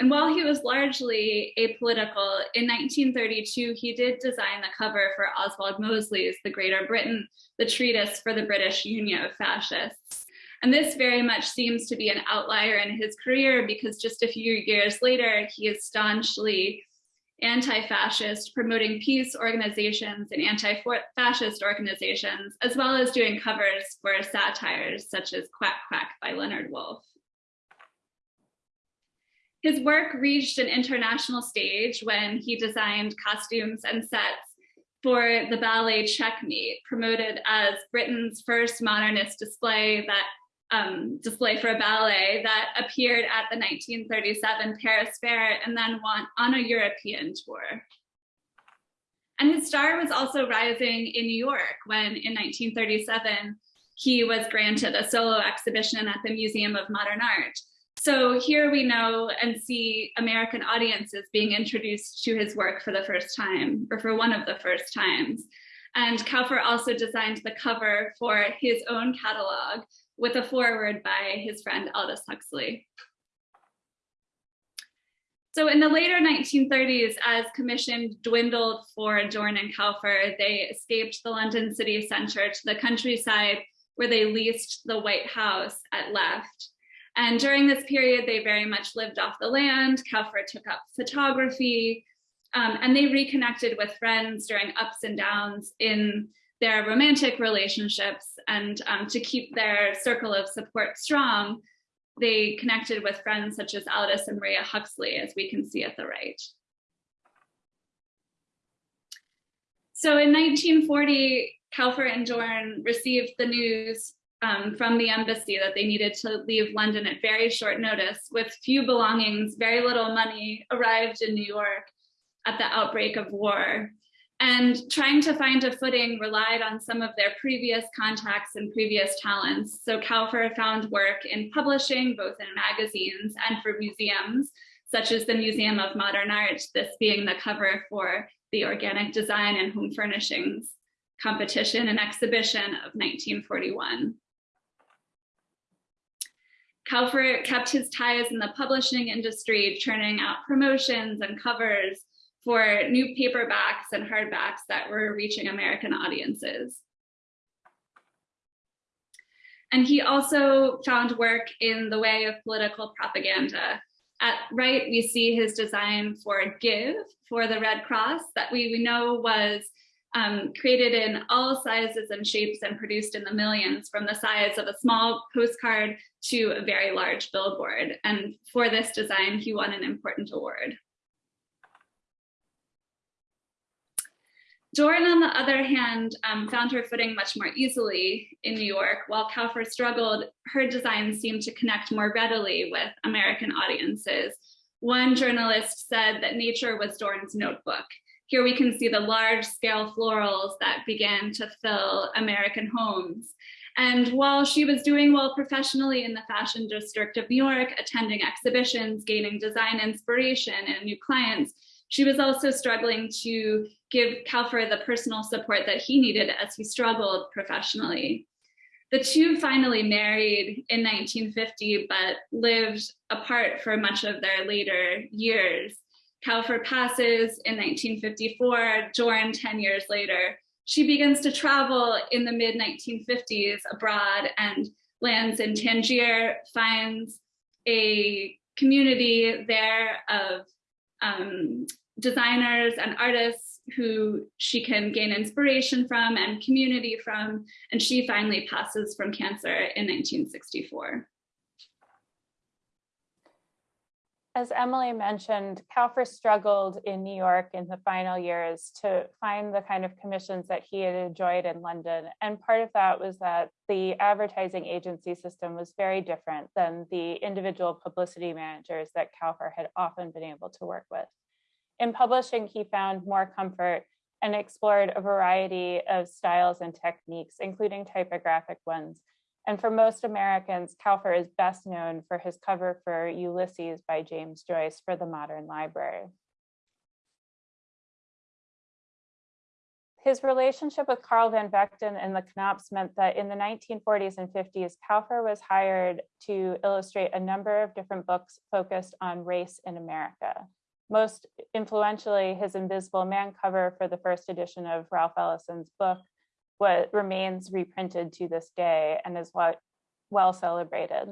S2: And while he was largely apolitical, in 1932, he did design the cover for Oswald Mosley's The Greater Britain, the treatise for the British Union of Fascists. And this very much seems to be an outlier in his career because just a few years later, he is staunchly anti-fascist, promoting peace organizations and anti-fascist organizations, as well as doing covers for satires such as Quack Quack by Leonard Woolf. His work reached an international stage when he designed costumes and sets for the ballet Checkmate, promoted as Britain's first modernist display that um, display for a ballet that appeared at the 1937 Paris Fair and then went on a European tour. And his star was also rising in New York when in 1937, he was granted a solo exhibition at the Museum of Modern Art. So here we know and see American audiences being introduced to his work for the first time, or for one of the first times. And Kauffer also designed the cover for his own catalog, with a foreword by his friend Aldous Huxley. So in the later 1930s, as commission dwindled for Dorn and Kauffer, they escaped the London city centre to the countryside where they leased the White House at Left. And during this period, they very much lived off the land. Kauffer took up photography, um, and they reconnected with friends during ups and downs in their romantic relationships and um, to keep their circle of support strong, they connected with friends such as Aldous and Maria Huxley, as we can see at the right. So in 1940, Kauffer and Dorn received the news um, from the embassy that they needed to leave London at very short notice with few belongings, very little money, arrived in New York at the outbreak of war and trying to find a footing relied on some of their previous contacts and previous talents. So Kauffer found work in publishing, both in magazines and for museums, such as the Museum of Modern Art, this being the cover for the Organic Design and Home Furnishings competition and exhibition of 1941. Kauffer kept his ties in the publishing industry, churning out promotions and covers for new paperbacks and hardbacks that were reaching American audiences. And he also found work in the way of political propaganda. At right, we see his design for Give for the Red Cross that we, we know was um, created in all sizes and shapes and produced in the millions from the size of a small postcard to a very large billboard. And for this design, he won an important award. Dorn, on the other hand, um, found her footing much more easily in New York. While Kauffer struggled, her designs seemed to connect more readily with American audiences. One journalist said that nature was Dorn's notebook. Here we can see the large scale florals that began to fill American homes. And while she was doing well professionally in the fashion district of New York, attending exhibitions, gaining design inspiration and new clients, she was also struggling to give Kauffer the personal support that he needed as he struggled professionally. The two finally married in 1950, but lived apart for much of their later years. Kauffer passes in 1954, Dorn 10 years later. She begins to travel in the mid 1950s abroad and lands in Tangier, finds a community there of um, designers and artists who she can gain inspiration from and community from, and she finally passes from cancer in 1964.
S3: As Emily mentioned, Kauffer struggled in New York in the final years to find the kind of commissions that he had enjoyed in London. And part of that was that the advertising agency system was very different than the individual publicity managers that Kauffer had often been able to work with. In publishing, he found more comfort and explored a variety of styles and techniques, including typographic ones. And for most Americans, Kauffer is best known for his cover for Ulysses by James Joyce for the Modern Library. His relationship with Carl van Vechten and the Knopfs meant that in the 1940s and 50s, Kauffer was hired to illustrate a number of different books focused on race in America. Most influentially, his Invisible Man cover for the first edition of Ralph Ellison's book what remains reprinted to this day and is what well celebrated.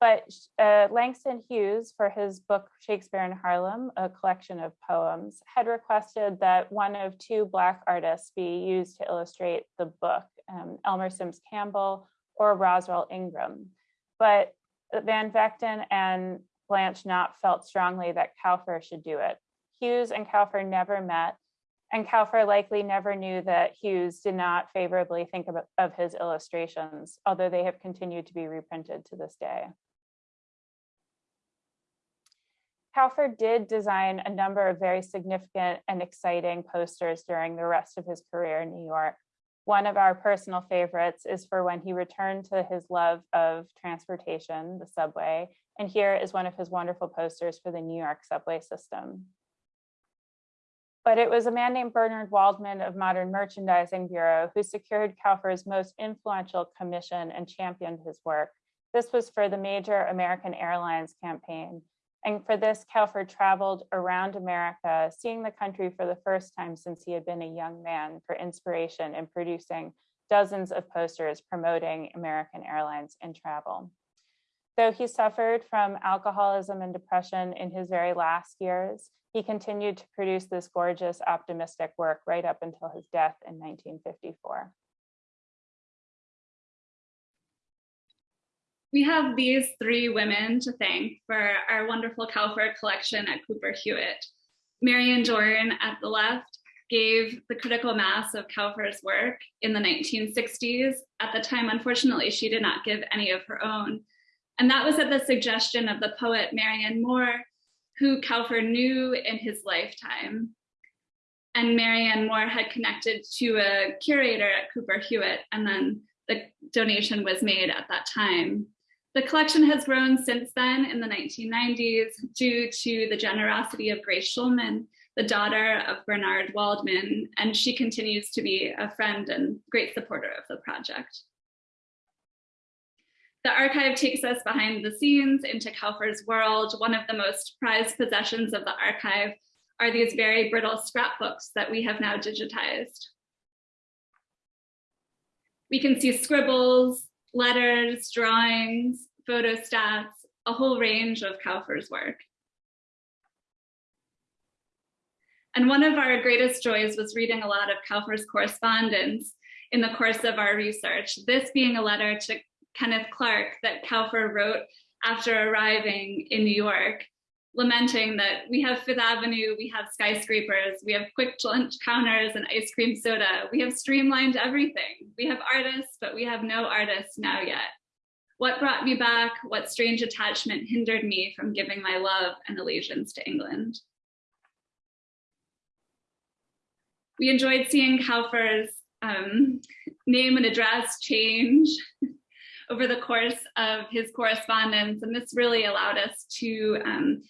S3: But uh, Langston Hughes, for his book Shakespeare in Harlem, a collection of poems, had requested that one of two Black artists be used to illustrate the book, um, Elmer Simms Campbell or Roswell Ingram. But Van Vechten and Blanche Knopf felt strongly that Kauffer should do it. Hughes and Kauffer never met, and Kauffer likely never knew that Hughes did not favorably think of, of his illustrations, although they have continued to be reprinted to this day. Kauffer did design a number of very significant and exciting posters during the rest of his career in New York. One of our personal favorites is for when he returned to his love of transportation, the subway, and here is one of his wonderful posters for the New York subway system. But it was a man named Bernard Waldman of Modern Merchandising Bureau who secured Kauffer's most influential commission and championed his work. This was for the major American Airlines campaign, and for this, Kauffer traveled around America, seeing the country for the first time since he had been a young man for inspiration in producing dozens of posters promoting American Airlines and travel. Though he suffered from alcoholism and depression in his very last years, he continued to produce this gorgeous, optimistic work right up until his death in 1954.
S2: We have these three women to thank for our wonderful Kauffer collection at Cooper Hewitt. Marion Dorn at the left gave the critical mass of Kauffer's work in the 1960s. At the time, unfortunately, she did not give any of her own. And that was at the suggestion of the poet Marianne Moore, who Kauffer knew in his lifetime. And Marianne Moore had connected to a curator at Cooper Hewitt, and then the donation was made at that time. The collection has grown since then in the 1990s due to the generosity of Grace Schulman, the daughter of Bernard Waldman, and she continues to be a friend and great supporter of the project. The archive takes us behind the scenes into Kauffer's world. One of the most prized possessions of the archive are these very brittle scrapbooks that we have now digitized. We can see scribbles, letters, drawings, photostats, a whole range of Kauffer's work. And one of our greatest joys was reading a lot of Kauffer's correspondence in the course of our research, this being a letter to Kenneth Clark that Kauffer wrote after arriving in New York, lamenting that we have Fifth Avenue, we have skyscrapers, we have quick lunch counters and ice cream soda. We have streamlined everything. We have artists, but we have no artists now yet. What brought me back? What strange attachment hindered me from giving my love and allegiance to England? We enjoyed seeing Kauffer's um, name and address change (laughs) over the course of his correspondence, and this really allowed us to um,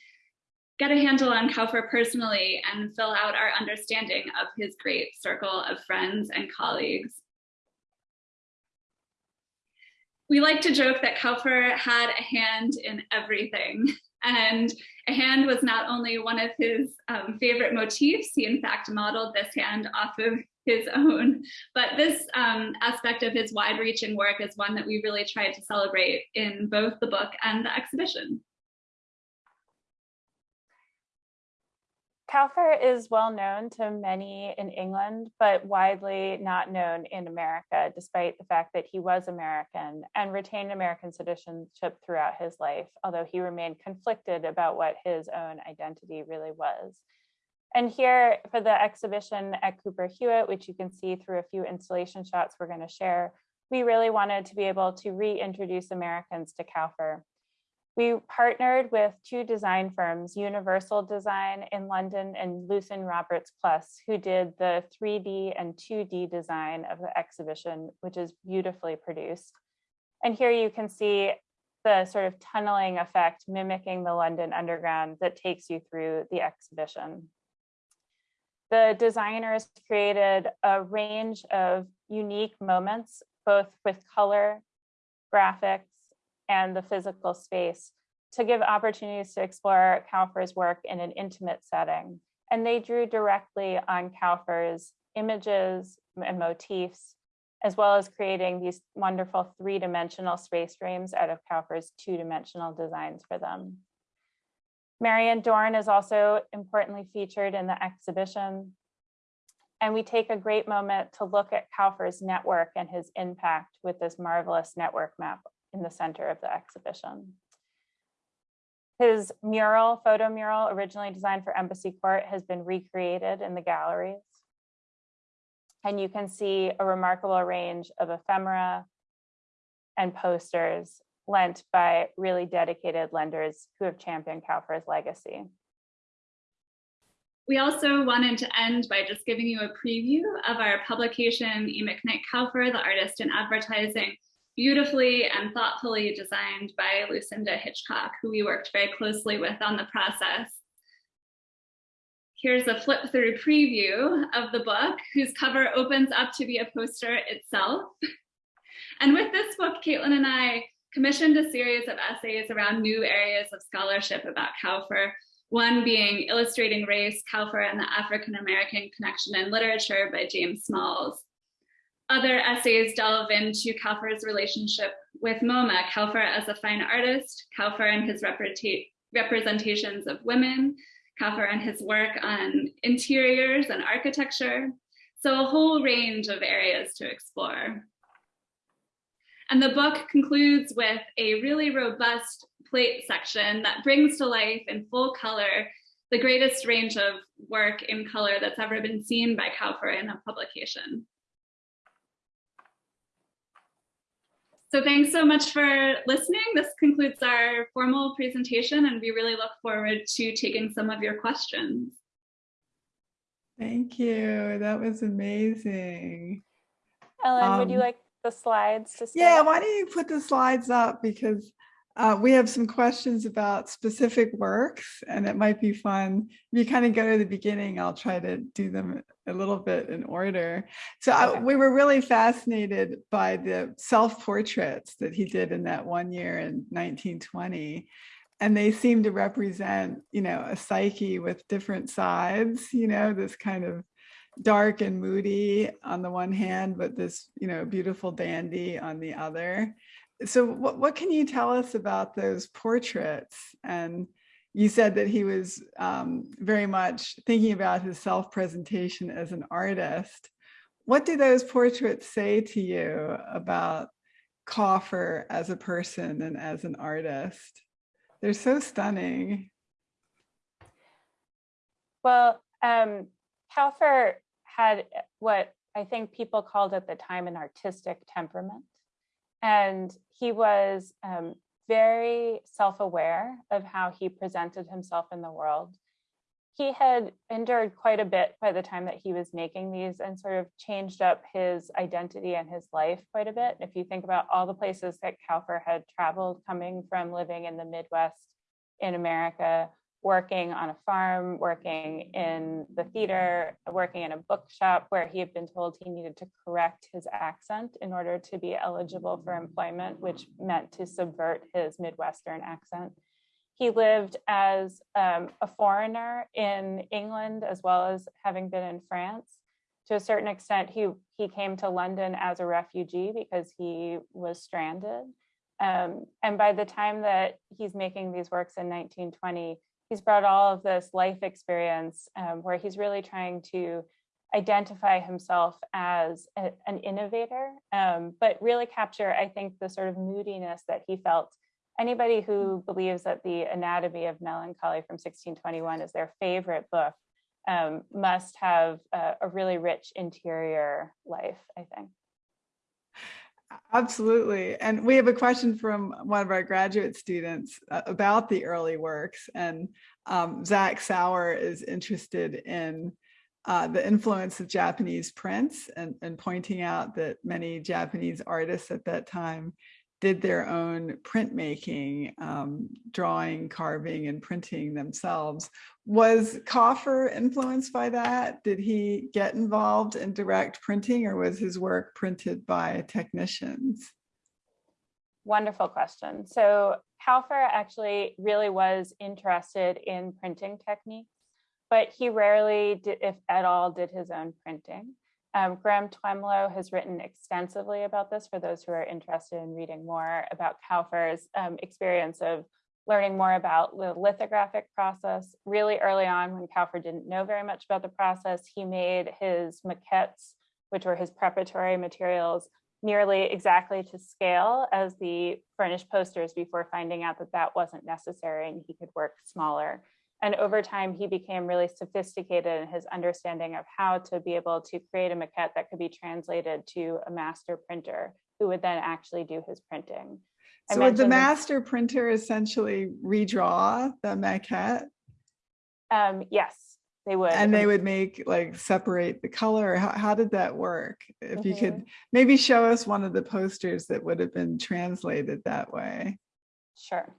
S2: get a handle on Kauffer personally and fill out our understanding of his great circle of friends and colleagues. we like to joke that Kauffer had a hand in everything. (laughs) And a hand was not only one of his um, favorite motifs, he in fact modeled this hand off of his (laughs) own, but this um, aspect of his wide reaching work is one that we really tried to celebrate in both the book and the exhibition.
S3: Kauffer is well known to many in England, but widely not known in America, despite the fact that he was American and retained American citizenship throughout his life, although he remained conflicted about what his own identity really was. And here for the exhibition at Cooper Hewitt, which you can see through a few installation shots we're going to share, we really wanted to be able to reintroduce Americans to Kauffer We partnered with two design firms, Universal Design in London and Lucienne Roberts Plus, who did the 3D and 2D design of the exhibition, which is beautifully produced. And here you can see the sort of tunneling effect mimicking the London Underground that takes you through the exhibition. The designers created a range of unique moments, both with color, graphics, and the physical space to give opportunities to explore Kauffer's work in an intimate setting. And they drew directly on Kauffer's images and motifs, as well as creating these wonderful three-dimensional space frames out of Kauffer's two-dimensional designs for them. Marion Dorn is also importantly featured in the exhibition. And we take a great moment to look at Kauffer's network and his impact with this marvelous network map in the center of the exhibition. His mural, photo mural, originally designed for Embassy Court, has been recreated in the galleries. And you can see a remarkable range of ephemera and posters lent by really dedicated lenders who have championed Kauffer's legacy.
S2: We also wanted to end by just giving you a preview of our publication, E. McKnight Kauffer, the artist in advertising, beautifully and thoughtfully designed by Lucinda Hitchcock, who we worked very closely with on the process. Here's a flip through preview of the book, whose cover opens up to be a poster itself. (laughs) And with this book, Caitlin and I commissioned a series of essays around new areas of scholarship about Kauffer, one being Illustrating Race, Kauffer and the African-American Connection in Literature by James Smalls. Other essays delve into Kauffer's relationship with MoMA, Kauffer as a fine artist, Kauffer and his representations of women, Kauffer and his work on interiors and architecture. So a whole range of areas to explore. And the book concludes with a really robust plate section that brings to life in full color the greatest range of work in color that's ever been seen by Kauffer in a publication. So thanks so much for listening. This concludes our formal presentation and we really look forward to taking some of your questions.
S1: Thank you. That was amazing.
S3: Ellen, um, would you um, like the slides to
S1: Yeah, why don't you put the slides up because uh, we have some questions about specific works and it might be fun. If you kind of go to the beginning, I'll try to do them a little bit in order. So okay. I, we were really fascinated by the self-portraits that he did in that one year in 1920. And they seem to represent, you know, a psyche with different sides, you know, this kind of dark and moody on the one hand, but this, you know, beautiful dandy on the other so what, what can you tell us about those portraits? And you said that he was um, very much thinking about his self-presentation as an artist. What do those portraits say to you about Kauffer as a person and as an artist? They're so stunning.
S3: Well, um, Kauffer had what I think people called at the time an artistic temperament. And he was um, very self-aware of how he presented himself in the world. He had endured quite a bit by the time that he was making these and sort of changed up his identity and his life quite a bit. If you think about all the places that Kauffer had traveled coming from living in the Midwest in America, working on a farm, working in the theater, working in a bookshop where he had been told he needed to correct his accent in order to be eligible for employment, which meant to subvert his Midwestern accent. He lived as um, a foreigner in England, as well as having been in France. To a certain extent, he, he came to London as a refugee because he was stranded. Um, and by the time that he's making these works in 1920, he's brought all of this life experience um, where he's really trying to identify himself as a, an innovator, um, but really capture, I think, the sort of moodiness that he felt. Anybody who believes that the Anatomy of Melancholy from 1621 is their favorite book um, must have a, a really rich interior life, I think.
S1: Absolutely. And we have a question from one of our graduate students uh, about the early works. And um, Zach Sauer is interested in uh, the influence of Japanese prints and, and pointing out that many Japanese artists at that time did their own printmaking, um, drawing, carving, and printing themselves. Was Kauffer influenced by that? Did he get involved in direct printing or was his work printed by technicians?
S3: Wonderful question. So Kauffer actually really was interested in printing techniques, but he rarely, did, if at all, did his own printing. Um, Graham Twemlow has written extensively about this for those who are interested in reading more about Kauffer's um, experience of learning more about the lithographic process. Really early on when Kauffer didn't know very much about the process, he made his maquettes, which were his preparatory materials, nearly exactly to scale as the furnished posters before finding out that that wasn't necessary and he could work smaller. And over time, he became really sophisticated in his understanding of how to be able to create a maquette that could be translated to a master printer who would then actually do his printing.
S1: So would the master printer essentially redraw the maquette?
S3: Um, yes, they would.
S1: And they would make like separate the color. How, how did that work? If mm -hmm. you could mm-hmm. maybe show us one of the posters that would have been translated that way.
S3: Sure.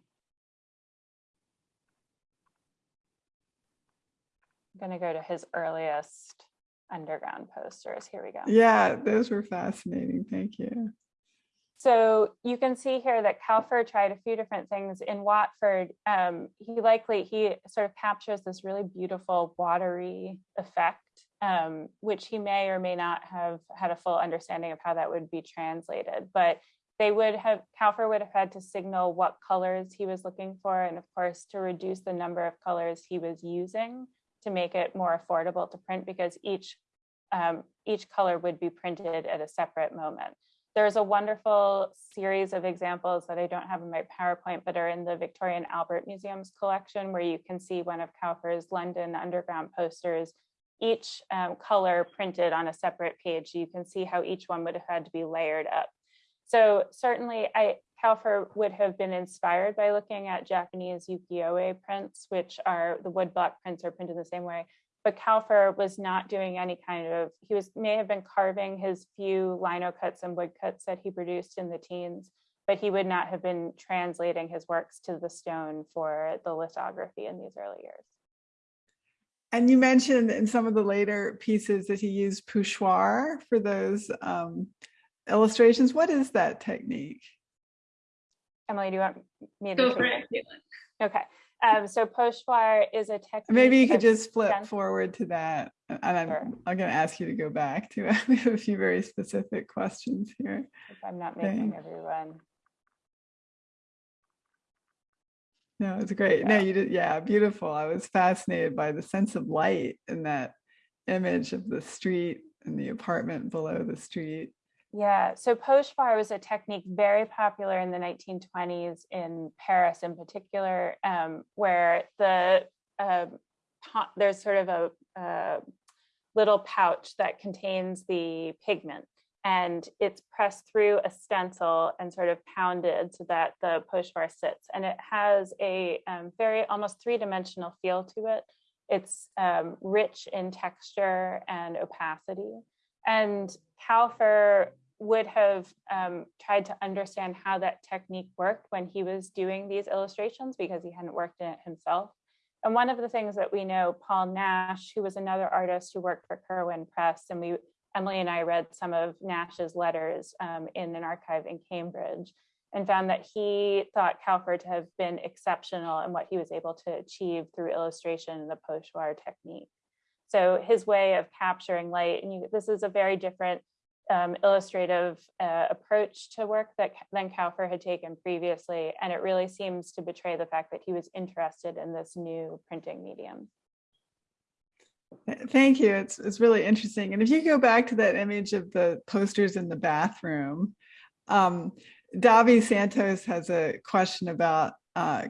S3: Going to go to his earliest underground posters. Here we go.
S1: Yeah, those were fascinating. Thank you.
S3: So you can see here that Kauffer tried a few different things in Watford. Um, he likely, he sort of captures this really beautiful watery effect, um, which he may or may not have had a full understanding of how that would be translated. But they would have, Kauffer would have had to signal what colors he was looking for. And of course, to reduce the number of colors he was using to make it more affordable to print because each um, each color would be printed at a separate moment. There's a wonderful series of examples that I don't have in my PowerPoint, but are in the Victoria and Albert Museum's collection, where you can see one of Kauffer's London Underground posters, each um, color printed on a separate page. You can see how each one would have had to be layered up. So certainly I, Kauffer would have been inspired by looking at Japanese ukiyo-e prints, which are the woodblock prints are printed the same way. But Kauffer was not doing any kind of, he was may have been carving his few lino cuts and woodcuts that he produced in the teens, but he would not have been translating his works to the stone for the lithography in these early years.
S1: And you mentioned in some of the later pieces that he used pochoir for those um, illustrations. What is that technique?
S3: Emily, do you want me to
S2: go for it?
S3: Okay. Um, so pochoir is a technique.
S1: Maybe you could just flip forward to that. And I'm, sure. I'm going to ask you to go back to it. (laughs) We have a few very specific questions here.
S3: If I'm not making Thanks. everyone.
S1: No, it's great. Yeah. No, you did. Yeah, beautiful. I was fascinated by the sense of light in that image of the street and the apartment below the street.
S3: Yeah, so pochoir was a technique very popular in the 1920s in Paris in particular, um, where the uh, there's sort of a, a little pouch that contains the pigment and it's pressed through a stencil and sort of pounded so that the pochoir sits. And it has a um, very almost three-dimensional feel to it. It's um, rich in texture and opacity. And Kauffer would have um, tried to understand how that technique worked when he was doing these illustrations because he hadn't worked in it himself. And one of the things that we know, Paul Nash, who was another artist who worked for Curwen Press, and we, Emily and I read some of Nash's letters um, in an archive in Cambridge and found that he thought Kauffer to have been exceptional in what he was able to achieve through illustration and the pochoir technique. So his way of capturing light, and you, this is a very different um, illustrative uh, approach to work that than Kauffer had taken previously. And it really seems to betray the fact that he was interested in this new printing medium.
S1: Thank you. It's, it's really interesting. And if you go back to that image of the posters in the bathroom, um, Davi Santos has a question about uh,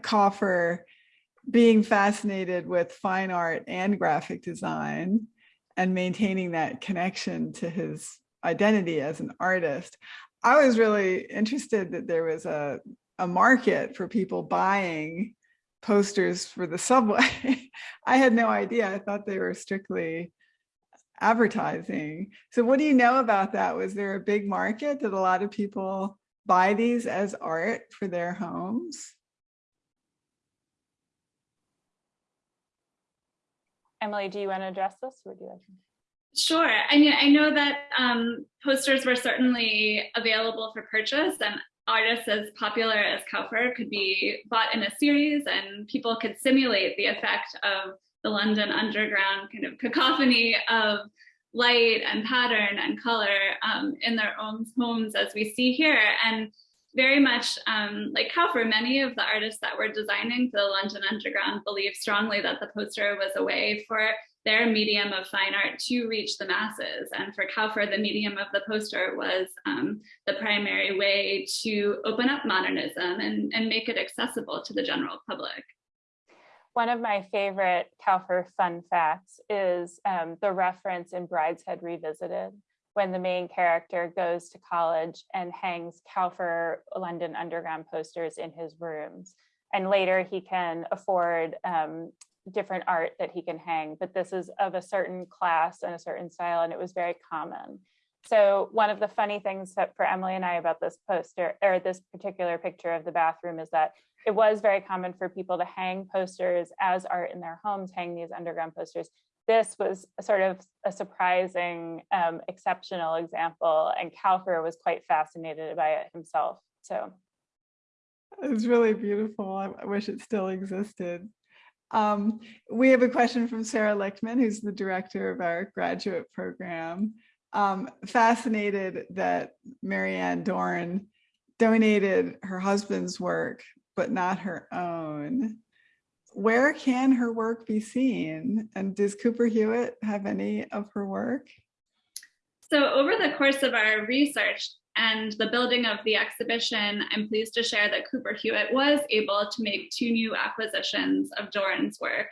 S1: being fascinated with fine art and graphic design and maintaining that connection to his identity as an artist. I was really interested that there was a, a market for people buying posters for the subway. (laughs) I had no idea. I thought they were strictly advertising. So what do you know about that? Was there a big market? Did a lot of people buy these as art for their homes?
S3: Emily, do you want to address this or do you like
S2: Sure. I mean, I know that um, posters were certainly available for purchase and artists as popular as Kauffer could be bought in a series and people could simulate the effect of the London underground kind of cacophony of light and pattern and color um, in their own homes as we see here. And very much um, like Kauffer, many of the artists that were designing for the London Underground believed strongly that the poster was a way for their medium of fine art to reach the masses. And for Kauffer, the medium of the poster was um, the primary way to open up modernism and, and make it accessible to the general public.
S3: One of my favorite Kauffer fun facts is um, the reference in Brideshead Revisited when the main character goes to college and hangs Kauffer London Underground posters in his rooms. And later he can afford um, different art that he can hang, but this is of a certain class and a certain style, and it was very common. So one of the funny things for Emily and I about this poster or this particular picture of the bathroom is that it was very common for people to hang posters as art in their homes, hang these underground posters. This was sort of a surprising, um, exceptional example, and Kauffer was quite fascinated by it himself. So
S1: it's really beautiful. I wish it still existed. Um, we have a question from Sarah Lichtman, who's the director of our graduate program. Um, fascinated that Marion Dorn donated her husband's work but not her own. Where can her work be seen? And does Cooper Hewitt have any of her work?
S2: So over the course of our research and the building of the exhibition, I'm pleased to share that Cooper Hewitt was able to make two new acquisitions of Dorn's work.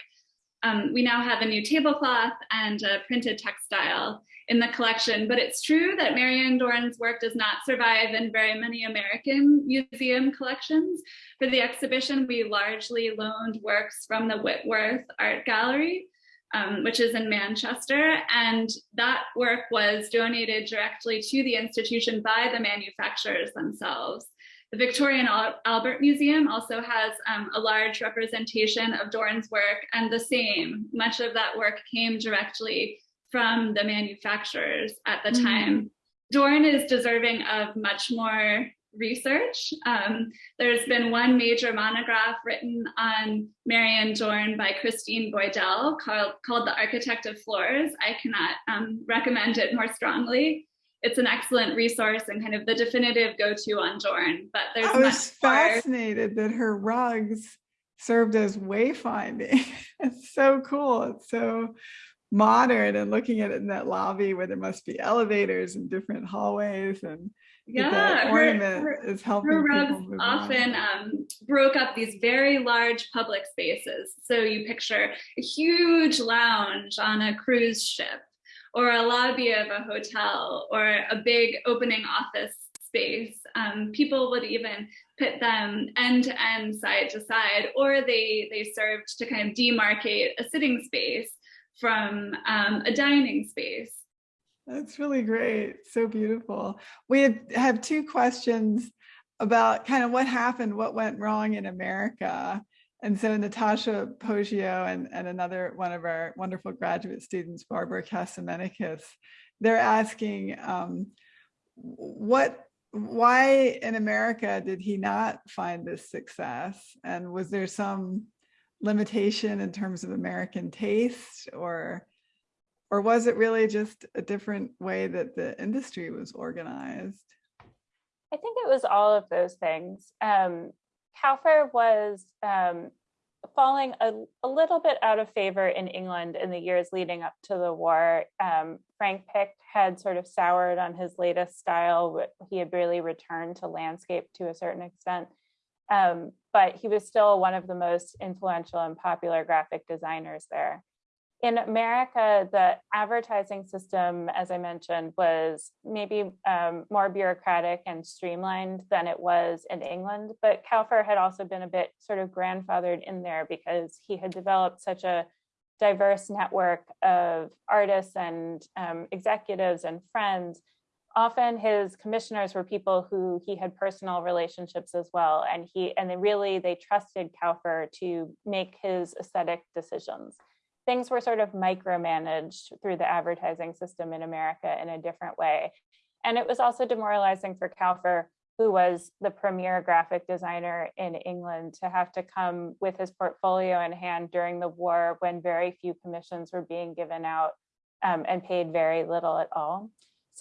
S2: Um, we now have a new tablecloth and a printed textile in the collection, but it's true that Marion Dorn's work does not survive in very many American museum collections. For the exhibition, we largely loaned works from the Whitworth Art Gallery, um, which is in Manchester. And that work was donated directly to the institution by the manufacturers themselves. The Victoria and Albert Museum also has um, a large representation of Dorn's work and the same, much of that work came directly from the manufacturers at the mm -hmm. time. Dorn is deserving of much more research. Um, there's been one major monograph written on Marion Dorn by Christine Boydell called, called The Architect of Floors. I cannot um, recommend it more strongly. It's an excellent resource and kind of the definitive go-to on Dorn, but there's
S1: I was fascinated that her rugs served as wayfinding. (laughs) it's so cool. It's so modern and looking at it in that lobby where there must be elevators and different hallways and
S2: yeah, ornament her, is helping her rugs often um, broke up these very large public spaces. So you picture a huge lounge on a cruise ship or a lobby of a hotel or a big opening office space. Um, people would even put them end to end, side to side, or they, they served to kind of demarcate a sitting space from um, a dining space.
S1: That's really great. So beautiful. We have, two questions about kind of what happened, what went wrong in America. And so Natasha Poggio and, and another one of our wonderful graduate students, Barbara Casamenikis, they're asking um, what, why in America did he not find this success? And was there some limitation in terms of American taste or or was it really just a different way that the industry was organized?
S3: I think it was all of those things. Um, Kauffer was um, falling a, a, little bit out of favor in England in the years leading up to the war. Um, Frank Pick had sort of soured on his latest style. He had really returned to landscape to a certain extent. Um, but he was still one of the most influential and popular graphic designers there. in America, the advertising system, as I mentioned, was maybe um, more bureaucratic and streamlined than it was in England. But Kauffer had also been a bit sort of grandfathered in there because he had developed such a diverse network of artists and um, executives and friends. Often his commissioners were people who he had personal relationships as well. And he and they really they trusted Kauffer to make his aesthetic decisions things were sort of micromanaged through the advertising system in America in a different way. And it was also demoralizing for Kauffer, who was the premier graphic designer in England, to have to come with his portfolio in hand during the war when very few commissions were being given out um, and paid very little at all.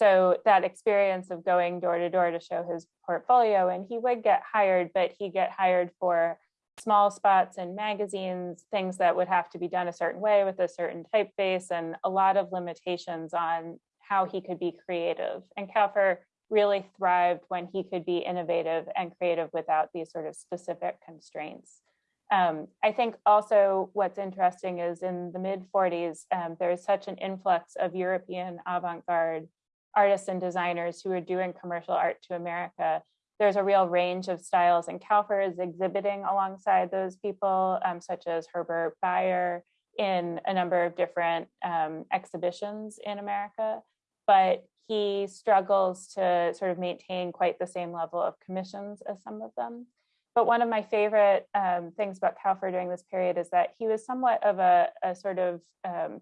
S3: So that experience of going door to door to show his portfolio, and he would get hired, but he get hired for small spots in magazines, things that would have to be done a certain way with a certain typeface and a lot of limitations on how he could be creative. And Kauffer really thrived when he could be innovative and creative without these sort of specific constraints. Um, I think also what's interesting is in the mid 40s, um, there's such an influx of European avant-garde artists and designers who are doing commercial art to America there's a real range of styles and Kauffer is exhibiting alongside those people, um, such as Herbert Bayer in a number of different um, exhibitions in America, but he struggles to sort of maintain quite the same level of commissions as some of them. But one of my favorite um, things about Kauffer during this period is that he was somewhat of a, a sort of um,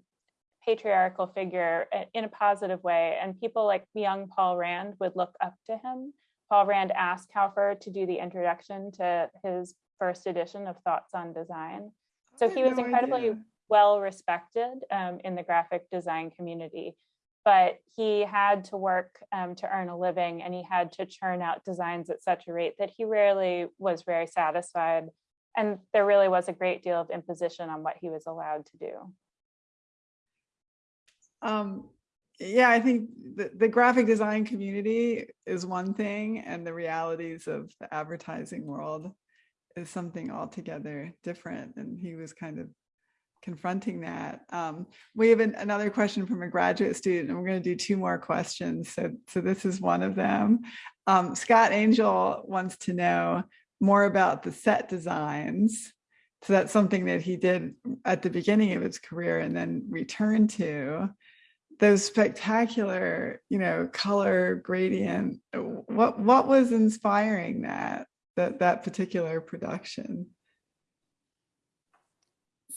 S3: patriarchal figure in a positive way. And people like young Paul Rand would look up to him Paul Rand asked Kauffer to do the introduction to his first edition of Thoughts on Design. So he was
S1: no
S3: incredibly
S1: idea.
S3: well respected um, in the graphic design community, but he had to work um, to earn a living and he had to churn out designs at such a rate that he rarely was very satisfied. And there really was a great deal of imposition on what he was allowed to do.
S1: Um, yeah, I think the, the graphic design community is one thing and the realities of the advertising world is something altogether different. And he was kind of confronting that. Um, we have an, another question from a graduate student and we're going to do two more questions. So, so this is one of them. Um, Scott Angel wants to know more about the set designs. So that's something that he did at the beginning of his career and then returned to those spectacular, you know, color gradient. What what was inspiring that that that particular production?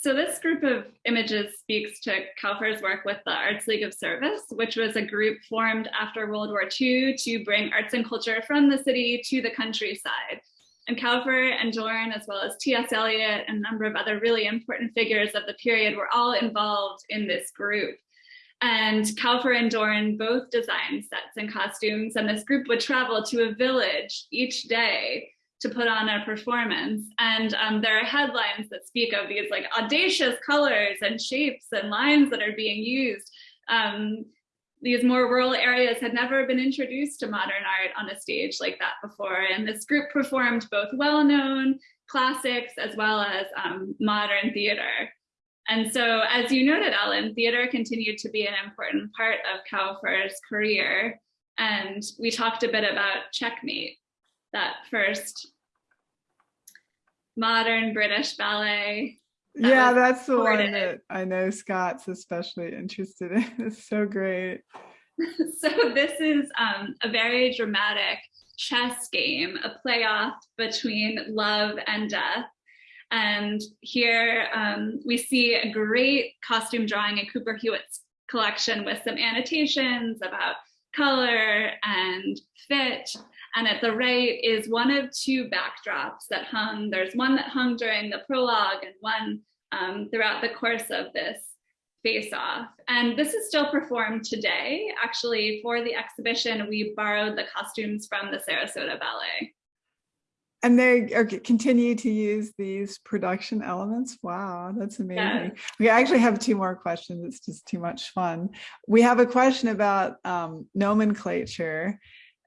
S2: So this group of images speaks to Kauffer's work with the Arts League of Service, which was a group formed after World War II to bring arts and culture from the city to the countryside. And Kauffer and Dorn, as well as T.S. Eliot and a number of other really important figures of the period were all involved in this group. And Kauffer and Dorn both designed sets and costumes, and this group would travel to a village each day to put on a performance. And um, there are headlines that speak of these like audacious colors and shapes and lines that are being used. Um, these more rural areas had never been introduced to modern art on a stage like that before. And this group performed both well-known classics as well as um, modern theater. And so, as you noted, Ellen, theater continued to be an important part of Kauffer's career. And we talked a bit about Checkmate, that first modern British ballet.
S1: That yeah, that's the one that I know Scott's especially interested in. (laughs) It's so great. (laughs)
S2: so this is um, a very dramatic chess game, a playoff between love and death. And here um, we see a great costume drawing in Cooper Hewitt's collection with some annotations about color and fit. And at the right is one of two backdrops that hung. There's one that hung during the prologue and one um, throughout the course of this face off. And this is still performed today. Actually, for the exhibition, we borrowed the costumes from the Sarasota Ballet.
S1: And they are, continue to use these production elements. Wow, that's amazing. Yeah. We actually have two more questions. It's just too much fun. We have a question about um, nomenclature.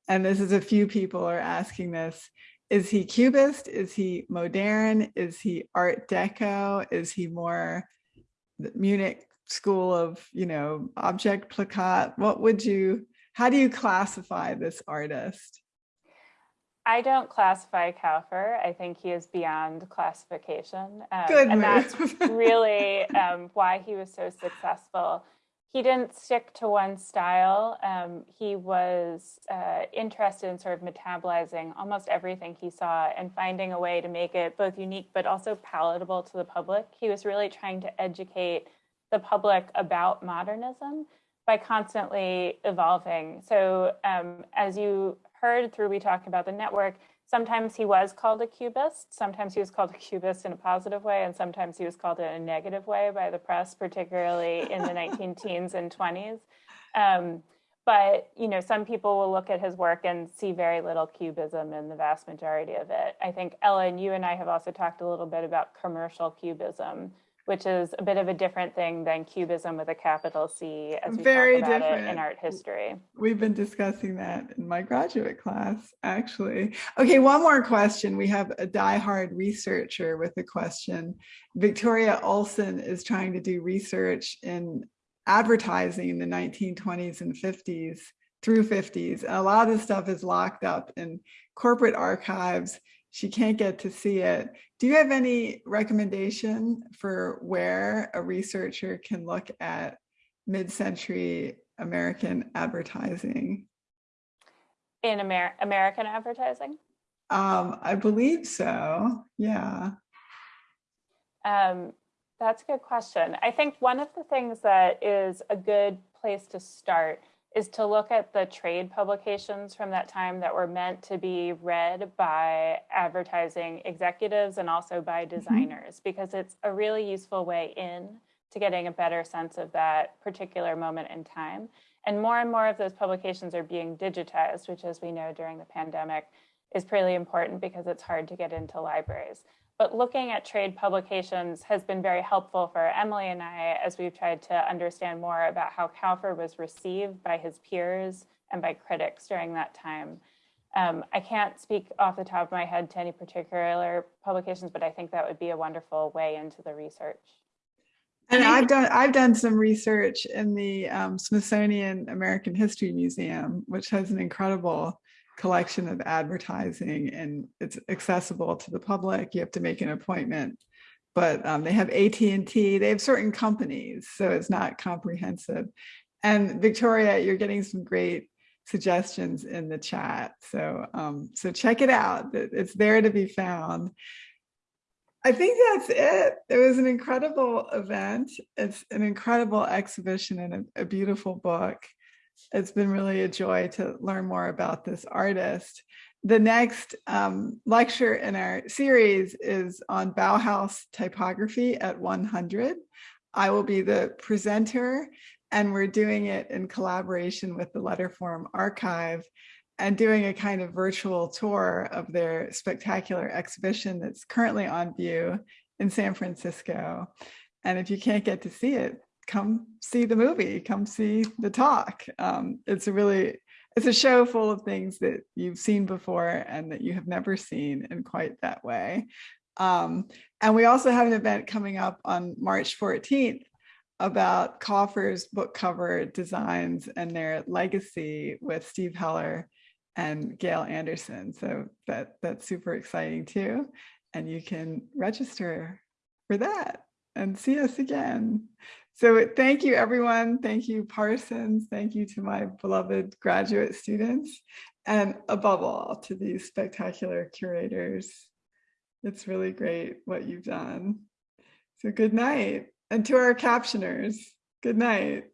S1: And this is a few people are asking this. Is he cubist? Is he modern? Is he art deco? Is he more Munich school of, you know, Objektplakat. What would you, how do you classify this artist?
S3: I don't classify Kauffer. I think he is beyond classification. Um,
S1: Good
S3: and
S1: move.
S3: that's really um, why he was so successful. He didn't stick to one style. Um, he was uh, interested in sort of metabolizing almost everything he saw and finding a way to make it both unique but also palatable to the public. He was really trying to educate the public about modernism by constantly evolving. So um, as you heard through we talk about the network, sometimes he was called a cubist, sometimes he was called a cubist in a positive way, and sometimes he was called in a negative way by the press, particularly in the (laughs) 19 teens and 20s. Um, but you know, some people will look at his work and see very little cubism in the vast majority of it. I think Ellen, you and I have also talked a little bit about commercial cubism, which is a bit of a different thing than cubism with a capital C, as we
S1: Very
S3: talk about it in art history.
S1: We've been discussing that in my graduate class, actually. Okay, one more question. We have a diehard researcher with a question. Victoria Olson is trying to do research in advertising in the 1920s and 50s through 50s. And a lot of this stuff is locked up in corporate archives. She can't get to see it. Do you have any recommendation for where a researcher can look at mid-century American advertising?
S3: In Amer- American advertising?
S1: Um, I believe so. Yeah.
S3: Um, that's a good question. I think one of the things that is a good place to start is to look at the trade publications from that time that were meant to be read by advertising executives and also by mm-hmm. designers, because it's a really useful way in to getting a better sense of that particular moment in time. And more and more of those publications are being digitized, which as we know during the pandemic is really important because it's hard to get into libraries. But looking at trade publications has been very helpful for Emily and I as we've tried to understand more about how Kauffer was received by his peers and by critics during that time. Um, I can't speak off the top of my head to any particular publications, but I think that would be a wonderful way into the research.
S1: And
S2: And I
S1: I've done I've done some research in the um, Smithsonian American History Museum, which has an incredible collection of advertising and it's accessible to the public. You have to make an appointment, but um, they have AT&T, they have certain companies, so it's not comprehensive. And Victoria, you're getting some great suggestions in the chat. So, um, so check it out. It's there to be found. I think that's it. It was an incredible event. It's an incredible exhibition and a, a beautiful book. It's been really a joy to learn more about this artist. The next um, lecture in our series is on Bauhaus typography at 100. I will be the presenter and we're doing it in collaboration with the Letterform Archive and doing a kind of virtual tour of their spectacular exhibition that's currently on view in San Francisco. And if you can't get to see it, come see the movie, come see the talk. Um, it's a really, it's a show full of things that you've seen before and that you have never seen in quite that way. Um, and we also have an event coming up on March 14th about Kauffer's book cover designs and their legacy with Steve Heller and Gail Anderson. So that that's super exciting too. And you can register for that and see us again. So thank you everyone. Thank you Parsons. Thank you to my beloved graduate students and above all to these spectacular curators. It's really great what you've done. So good night. And to our captioners, good night.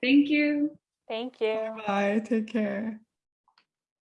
S2: Thank you.
S3: Thank you.
S1: Bye. Take care.